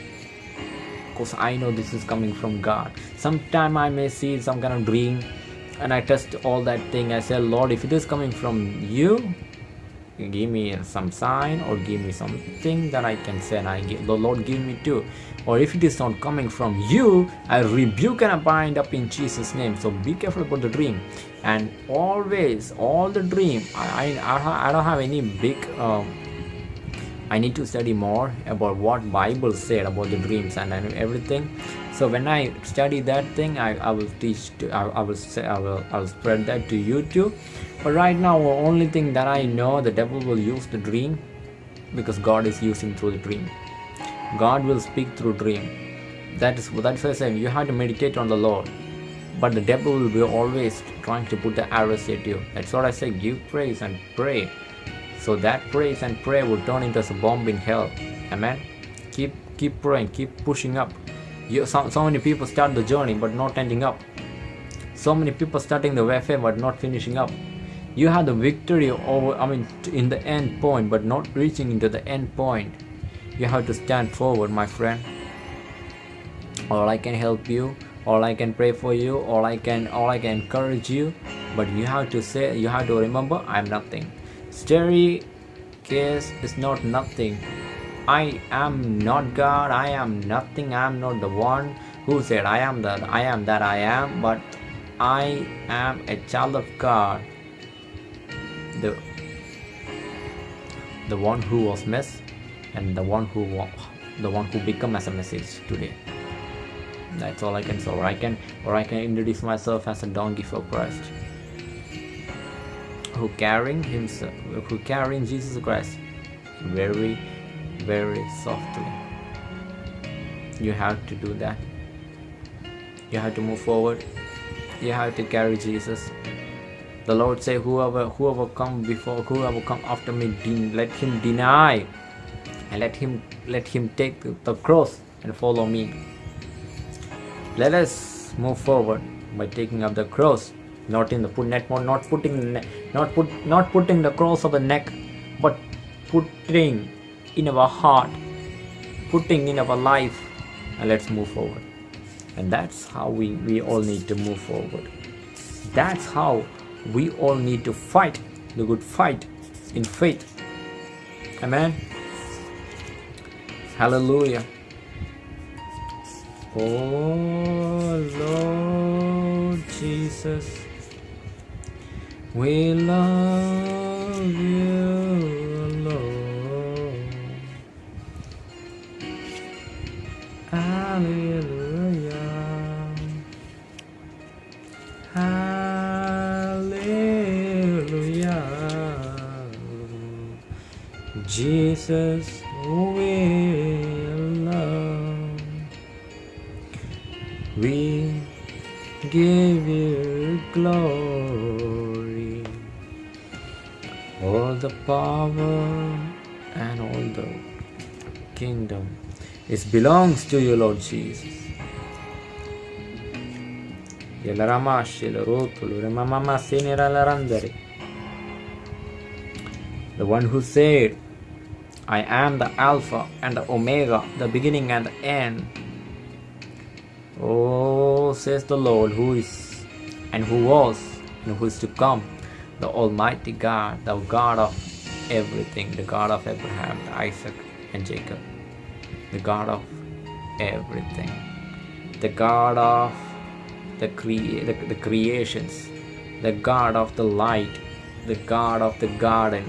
Speaker 1: because I know this is coming from God. Sometime I may see some kind of dream and I test all that thing. I say, Lord, if it is coming from you, give me some sign or give me something that I can say and I give the Lord give me too. Or if it is not coming from you, I rebuke and I bind up in Jesus' name. So be careful about the dream. And always, all the dream, I, I, I don't have any big um, I need to study more about what Bible said about the dreams and, everything. So when I study that thing, I, I will teach. To, I, I will say I will I will spread that to you too. But right now, the only thing that I know, the devil will use the dream because God is using through the dream. God will speak through dream. That is that's why I say you have to meditate on the Lord. But the devil will be always trying to put the arrows at you. That's what I say. Give praise and pray so that praise and prayer will turn into a bomb in hell. Amen. Keep keep praying, keep pushing up. You, so, so many people start the journey but not ending up. So many people starting the warfare but not finishing up. You have the victory over i mean in the end point but not reaching into the end point. You have to stand forward my friend. Or i can help you or i can pray for you or i can or i can encourage you but you have to say you have to remember i'm nothing. Case is not nothing. I am not god i am nothing i am not the one who said i am that i am that i am but i am a child of god the the one who was mess and the one who the one who become as a message today. That's all i can say or i can or i can introduce myself as a donkey for christ. Who carrying himself who carrying jesus christ very very softly. You have to do that. You have to move forward. You have to carry jesus the Lord say, whoever whoever come before, whoever come after me, let him deny, and let him let him take the cross and follow me. Let us move forward by taking up the cross, not in the put net, not putting not put not putting the cross of the neck, but putting in our heart, putting in our life, and let's move forward. And that's how we, we all need to move forward. That's how we all need to fight the good fight in faith. Amen. Hallelujah. Oh Lord Jesus, we love you, Lord. Hallelujah. Jesus will love. We give you glory, all the power and all the kingdom. It belongs to you, Lord Jesus. The one who said, I am the Alpha and the Omega, the beginning and the end. Oh, says the Lord, who is and who was and who is to come, the Almighty God, the God of everything, the God of Abraham, Isaac, and Jacob, the God of everything, the God of the, crea- the, the creations, the God of the light, the God of the garden,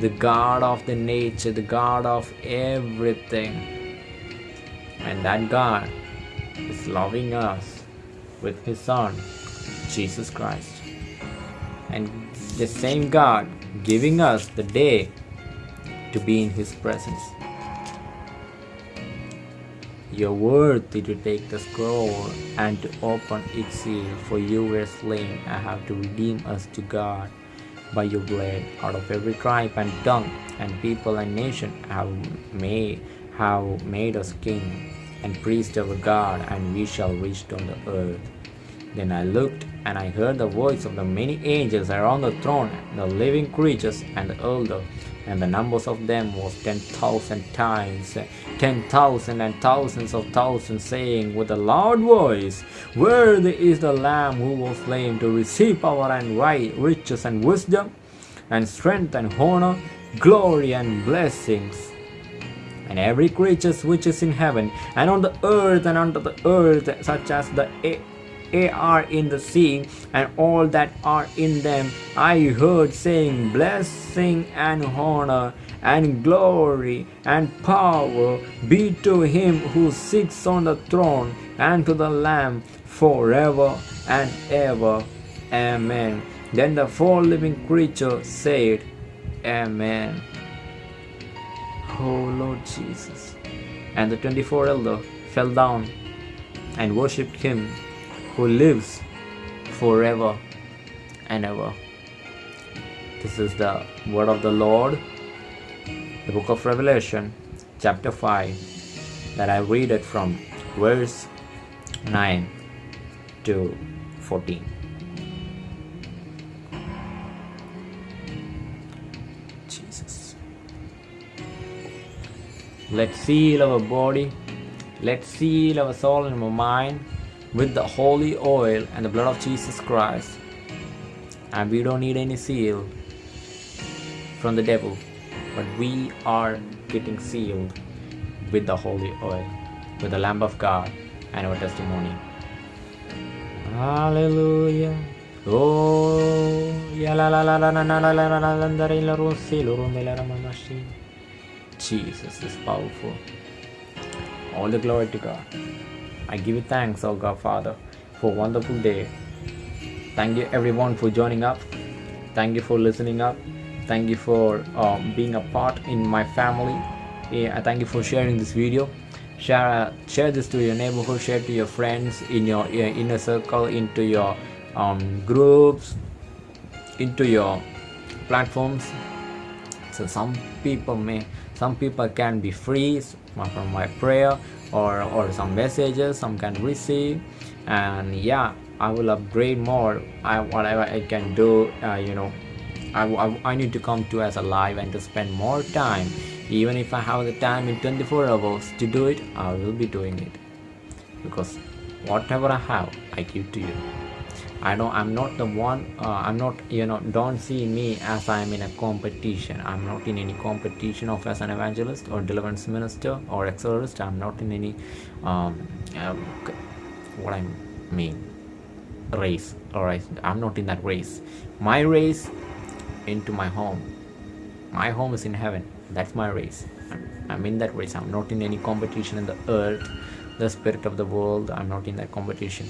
Speaker 1: the God of the nature, the God of everything. And that God is loving us with His Son, Jesus Christ. And the same God giving us the day to be in His presence. You're worthy to take the scroll and to open its seal, for you were slain and have to redeem us to God by your blood out of every tribe and tongue and people and nation have made have made us king and priest of God and we shall reach on the earth. Then I looked and I heard the voice of the many angels around the throne the living creatures and the elder and the numbers of them was ten thousand times ten thousand and thousands of thousands, saying with a loud voice, Worthy is the Lamb who was slain to receive power and right, riches and wisdom, and strength and honor, glory and blessings. And every creature which is in heaven, and on the earth and under the earth, such as the are in the sea, and all that are in them, I heard saying, Blessing and honor and glory and power be to him who sits on the throne and to the Lamb forever and ever. Amen. Then the four living creatures said, Amen. Oh Lord Jesus. And the 24 elder fell down and worshipped him who lives forever and ever. This is the word of the Lord, the book of Revelation, chapter 5, that I read it from verse 9 to 14 Jesus. Let's seal our body. Let's seal our soul and our mind with the holy oil and the blood of Jesus Christ. And we don't need any seal from the devil but we are getting sealed with the holy oil with the lamb of God and our testimony. Hallelujah. Oh, ya la la la la la la la la la la la la la la. Jesus is powerful. All the glory to God. I give you thanks, oh God Father, for a wonderful day. Thank you everyone for joining up. Thank you for listening up. Thank you for um, being a part in my family. Yeah, thank you for sharing this video. Share uh, share this to your neighborhood. Share to your friends in your, inner circle, into your um, groups, into your platforms. So some people may some people can be free from my prayer or or some messages some can receive and yeah i will upgrade more i whatever i can do uh, you know I, I, I need to come to as a live and to spend more time even if i have the time in 24 hours to do it i will be doing it. Because whatever i have i give to you. I don't I'm not the one uh, I'm not you know don't see me as I'm in a competition. I'm not in any competition of as an evangelist or deliverance minister or exorcist I'm not in any um, um, what I mean race. Alright I'm not in that race. My race into my home. My home is in heaven that's my race I'm, in that race I'm not in any competition in the earth the spirit of the world I'm not in that competition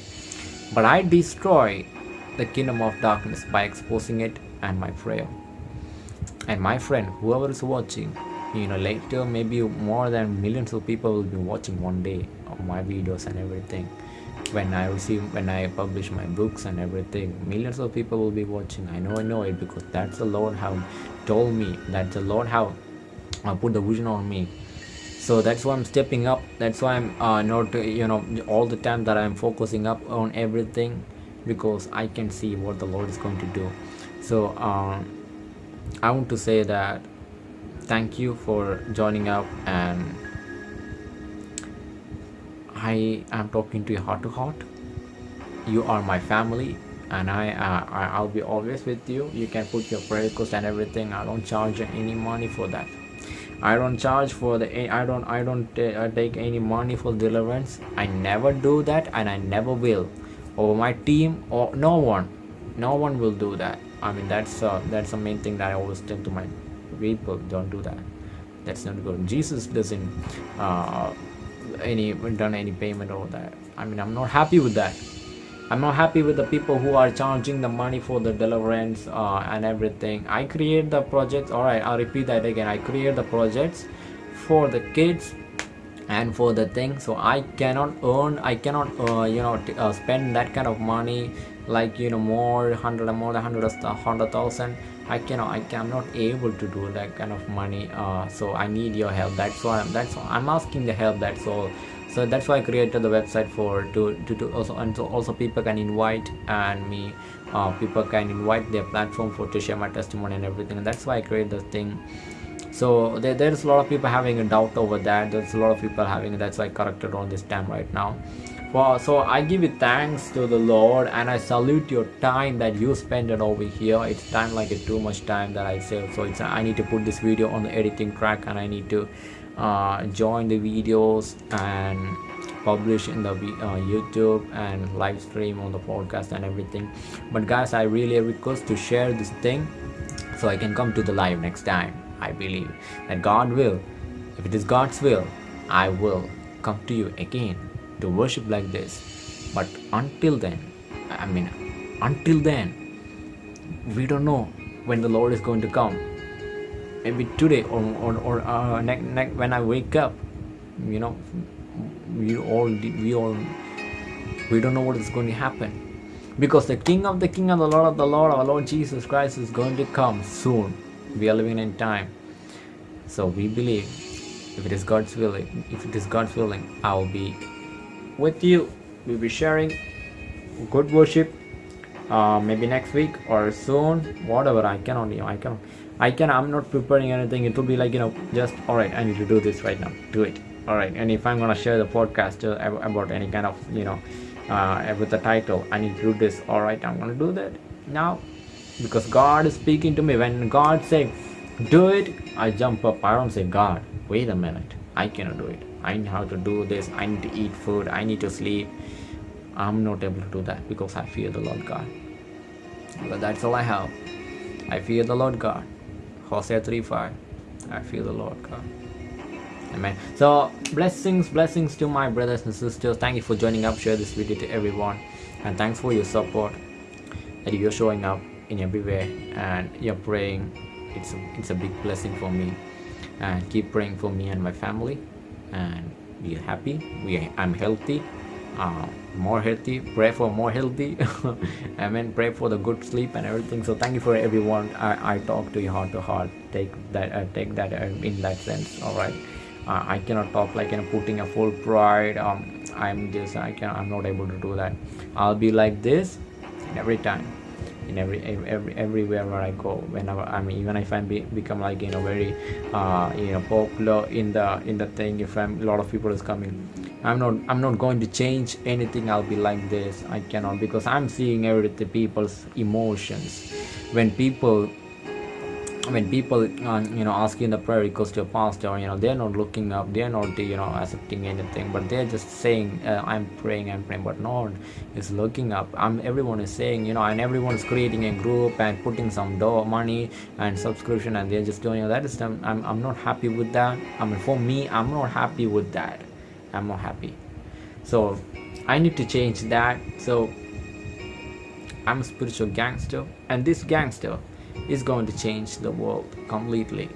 Speaker 1: but I destroy the kingdom of darkness by exposing it and my prayer. And my friend, whoever is watching, you know, later maybe more than millions of people will be watching one day my videos and everything. When I receive, when I publish my books and everything, millions of people will be watching. I know, I know it because that's the Lord have told me. That the Lord have uh, put the vision on me so that's why i'm stepping up that's why i'm uh, not you know all the time that i'm focusing up on everything because i can see what the lord is going to do so um, i want to say that thank you for joining up and i am talking to you heart to heart you are my family and I, uh, I'll be always with you. You can put your prayer request and everything. I don't charge any money for that. I don't charge for the I don't I don't uh, take any money for deliverance I never do that and I never will. Or my team or no one no one will do that. I mean that's uh, that's the main thing that I always tell to my people don't do that. That's not good. Jesus doesn't uh, any done any payment or that. I mean I'm not happy with that I'm not happy with the people who are charging the money for the deliverance uh, and everything. I create the projects. All right, I'll repeat that again. I create the projects for the kids and for the thing. So I cannot earn. I cannot, uh, you know, uh, spend that kind of money like you know more hundred and more than hundred hundred thousand. I cannot. I am not able to do that kind of money. Uh, so I need your help. That's why. I'm, that's why I'm asking the help. That's all so that's why I created the website for to, to, to also and so also people can invite and me uh, people can invite their platform for to share my testimony and everything and that's why I created the thing so there, there's a lot of people having a doubt over that there's a lot of people having that's why I corrected on this time right now well, so I give you thanks to the Lord and I salute your time that you spend it over here. It's time like a too much time that I say. So it's I need to put this video on the editing track and I need to uh, join the videos and publish in the uh, youtube and live stream on the podcast and everything. But guys i really request to share this thing so i can come to the live next time. I believe that god will. If it is god's will i will come to you again to worship like this. But until then i mean until then we don't know when the lord is going to come maybe today or or, or uh, ne- ne- when I wake up you know we all we all we don't know what is going to happen. Because the king of the king and the lord of the lord our lord jesus christ is going to come soon. We are living in time. So we believe if it is god's willing if it is god's willing i will be with you. We'll be sharing good worship uh, maybe next week or soon. Whatever i cannot you i cannot I can I'm not preparing anything. It will be like you know just all right. I need to do this right now. Do it. All right. And if I'm gonna share the podcast uh, about any kind of you know uh, with the title, I need to do this. All right. I'm gonna do that now because God is speaking to me. When God say do it, I jump up. I don't say God. Wait a minute. I cannot do it. I need how to do this. I need to eat food. I need to sleep. I'm not able to do that because I fear the Lord God. But that's all I have. I fear the Lord God. Hosea 3 5. I feel the Lord God. Amen. So, blessings, blessings to my brothers and sisters. Thank you for joining up. Share this video to everyone. And thanks for your support that you're showing up in everywhere and you're praying. It's a, it's a big blessing for me. And keep praying for me and my family. And be happy. We, I'm healthy. Uh, more healthy pray for more healthy. [laughs] I mean pray for the good sleep and everything. So thank you for everyone. I, I talk to you heart to heart. Take that uh, take that uh, in that sense. All right. Uh, i cannot talk like you know putting a full pride. Um i'm just i can i'm not able to do that. I'll be like this every time in every every everywhere where I go whenever I mean even if I be, become like you know very uh, you know popular in the in the thing if I'm a lot of people is coming I'm not I'm not going to change anything I'll be like this I cannot because I'm seeing everything people's emotions. When people when people uh, you know asking the prayer request to a pastor you know they're not looking up they're not you know accepting anything but they're just saying uh, i'm praying i'm praying but no one is looking up. I'm everyone is saying you know and everyone is creating a group and putting some dough money and subscription and they're just doing you know, that is I'm, I'm not happy with that. I mean for me i'm not happy with that. I'm not happy. So i need to change that. So i'm a spiritual gangster and this gangster is going to change the world completely.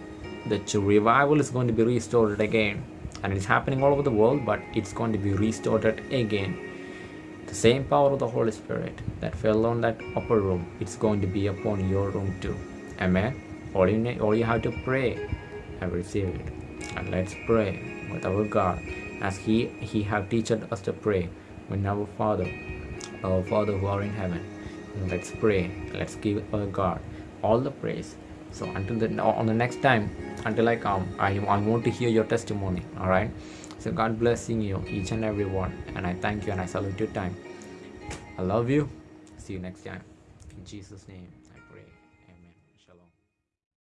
Speaker 1: The revival is going to be restored again, and it's happening all over the world, but it's going to be restored again. The same power of the Holy Spirit that fell on that upper room, it's going to be upon your room too. Amen. All you need, all you have to pray and receive it. And let's pray with our God as He He have taught us to pray with our Father, our Father who are in heaven. Let's pray. Let's give our God all the praise. So until the on the next time until i come i, I want to hear your testimony all right so god blessing you each and every one and i thank you and i salute your time. I love you. See you next time. In jesus name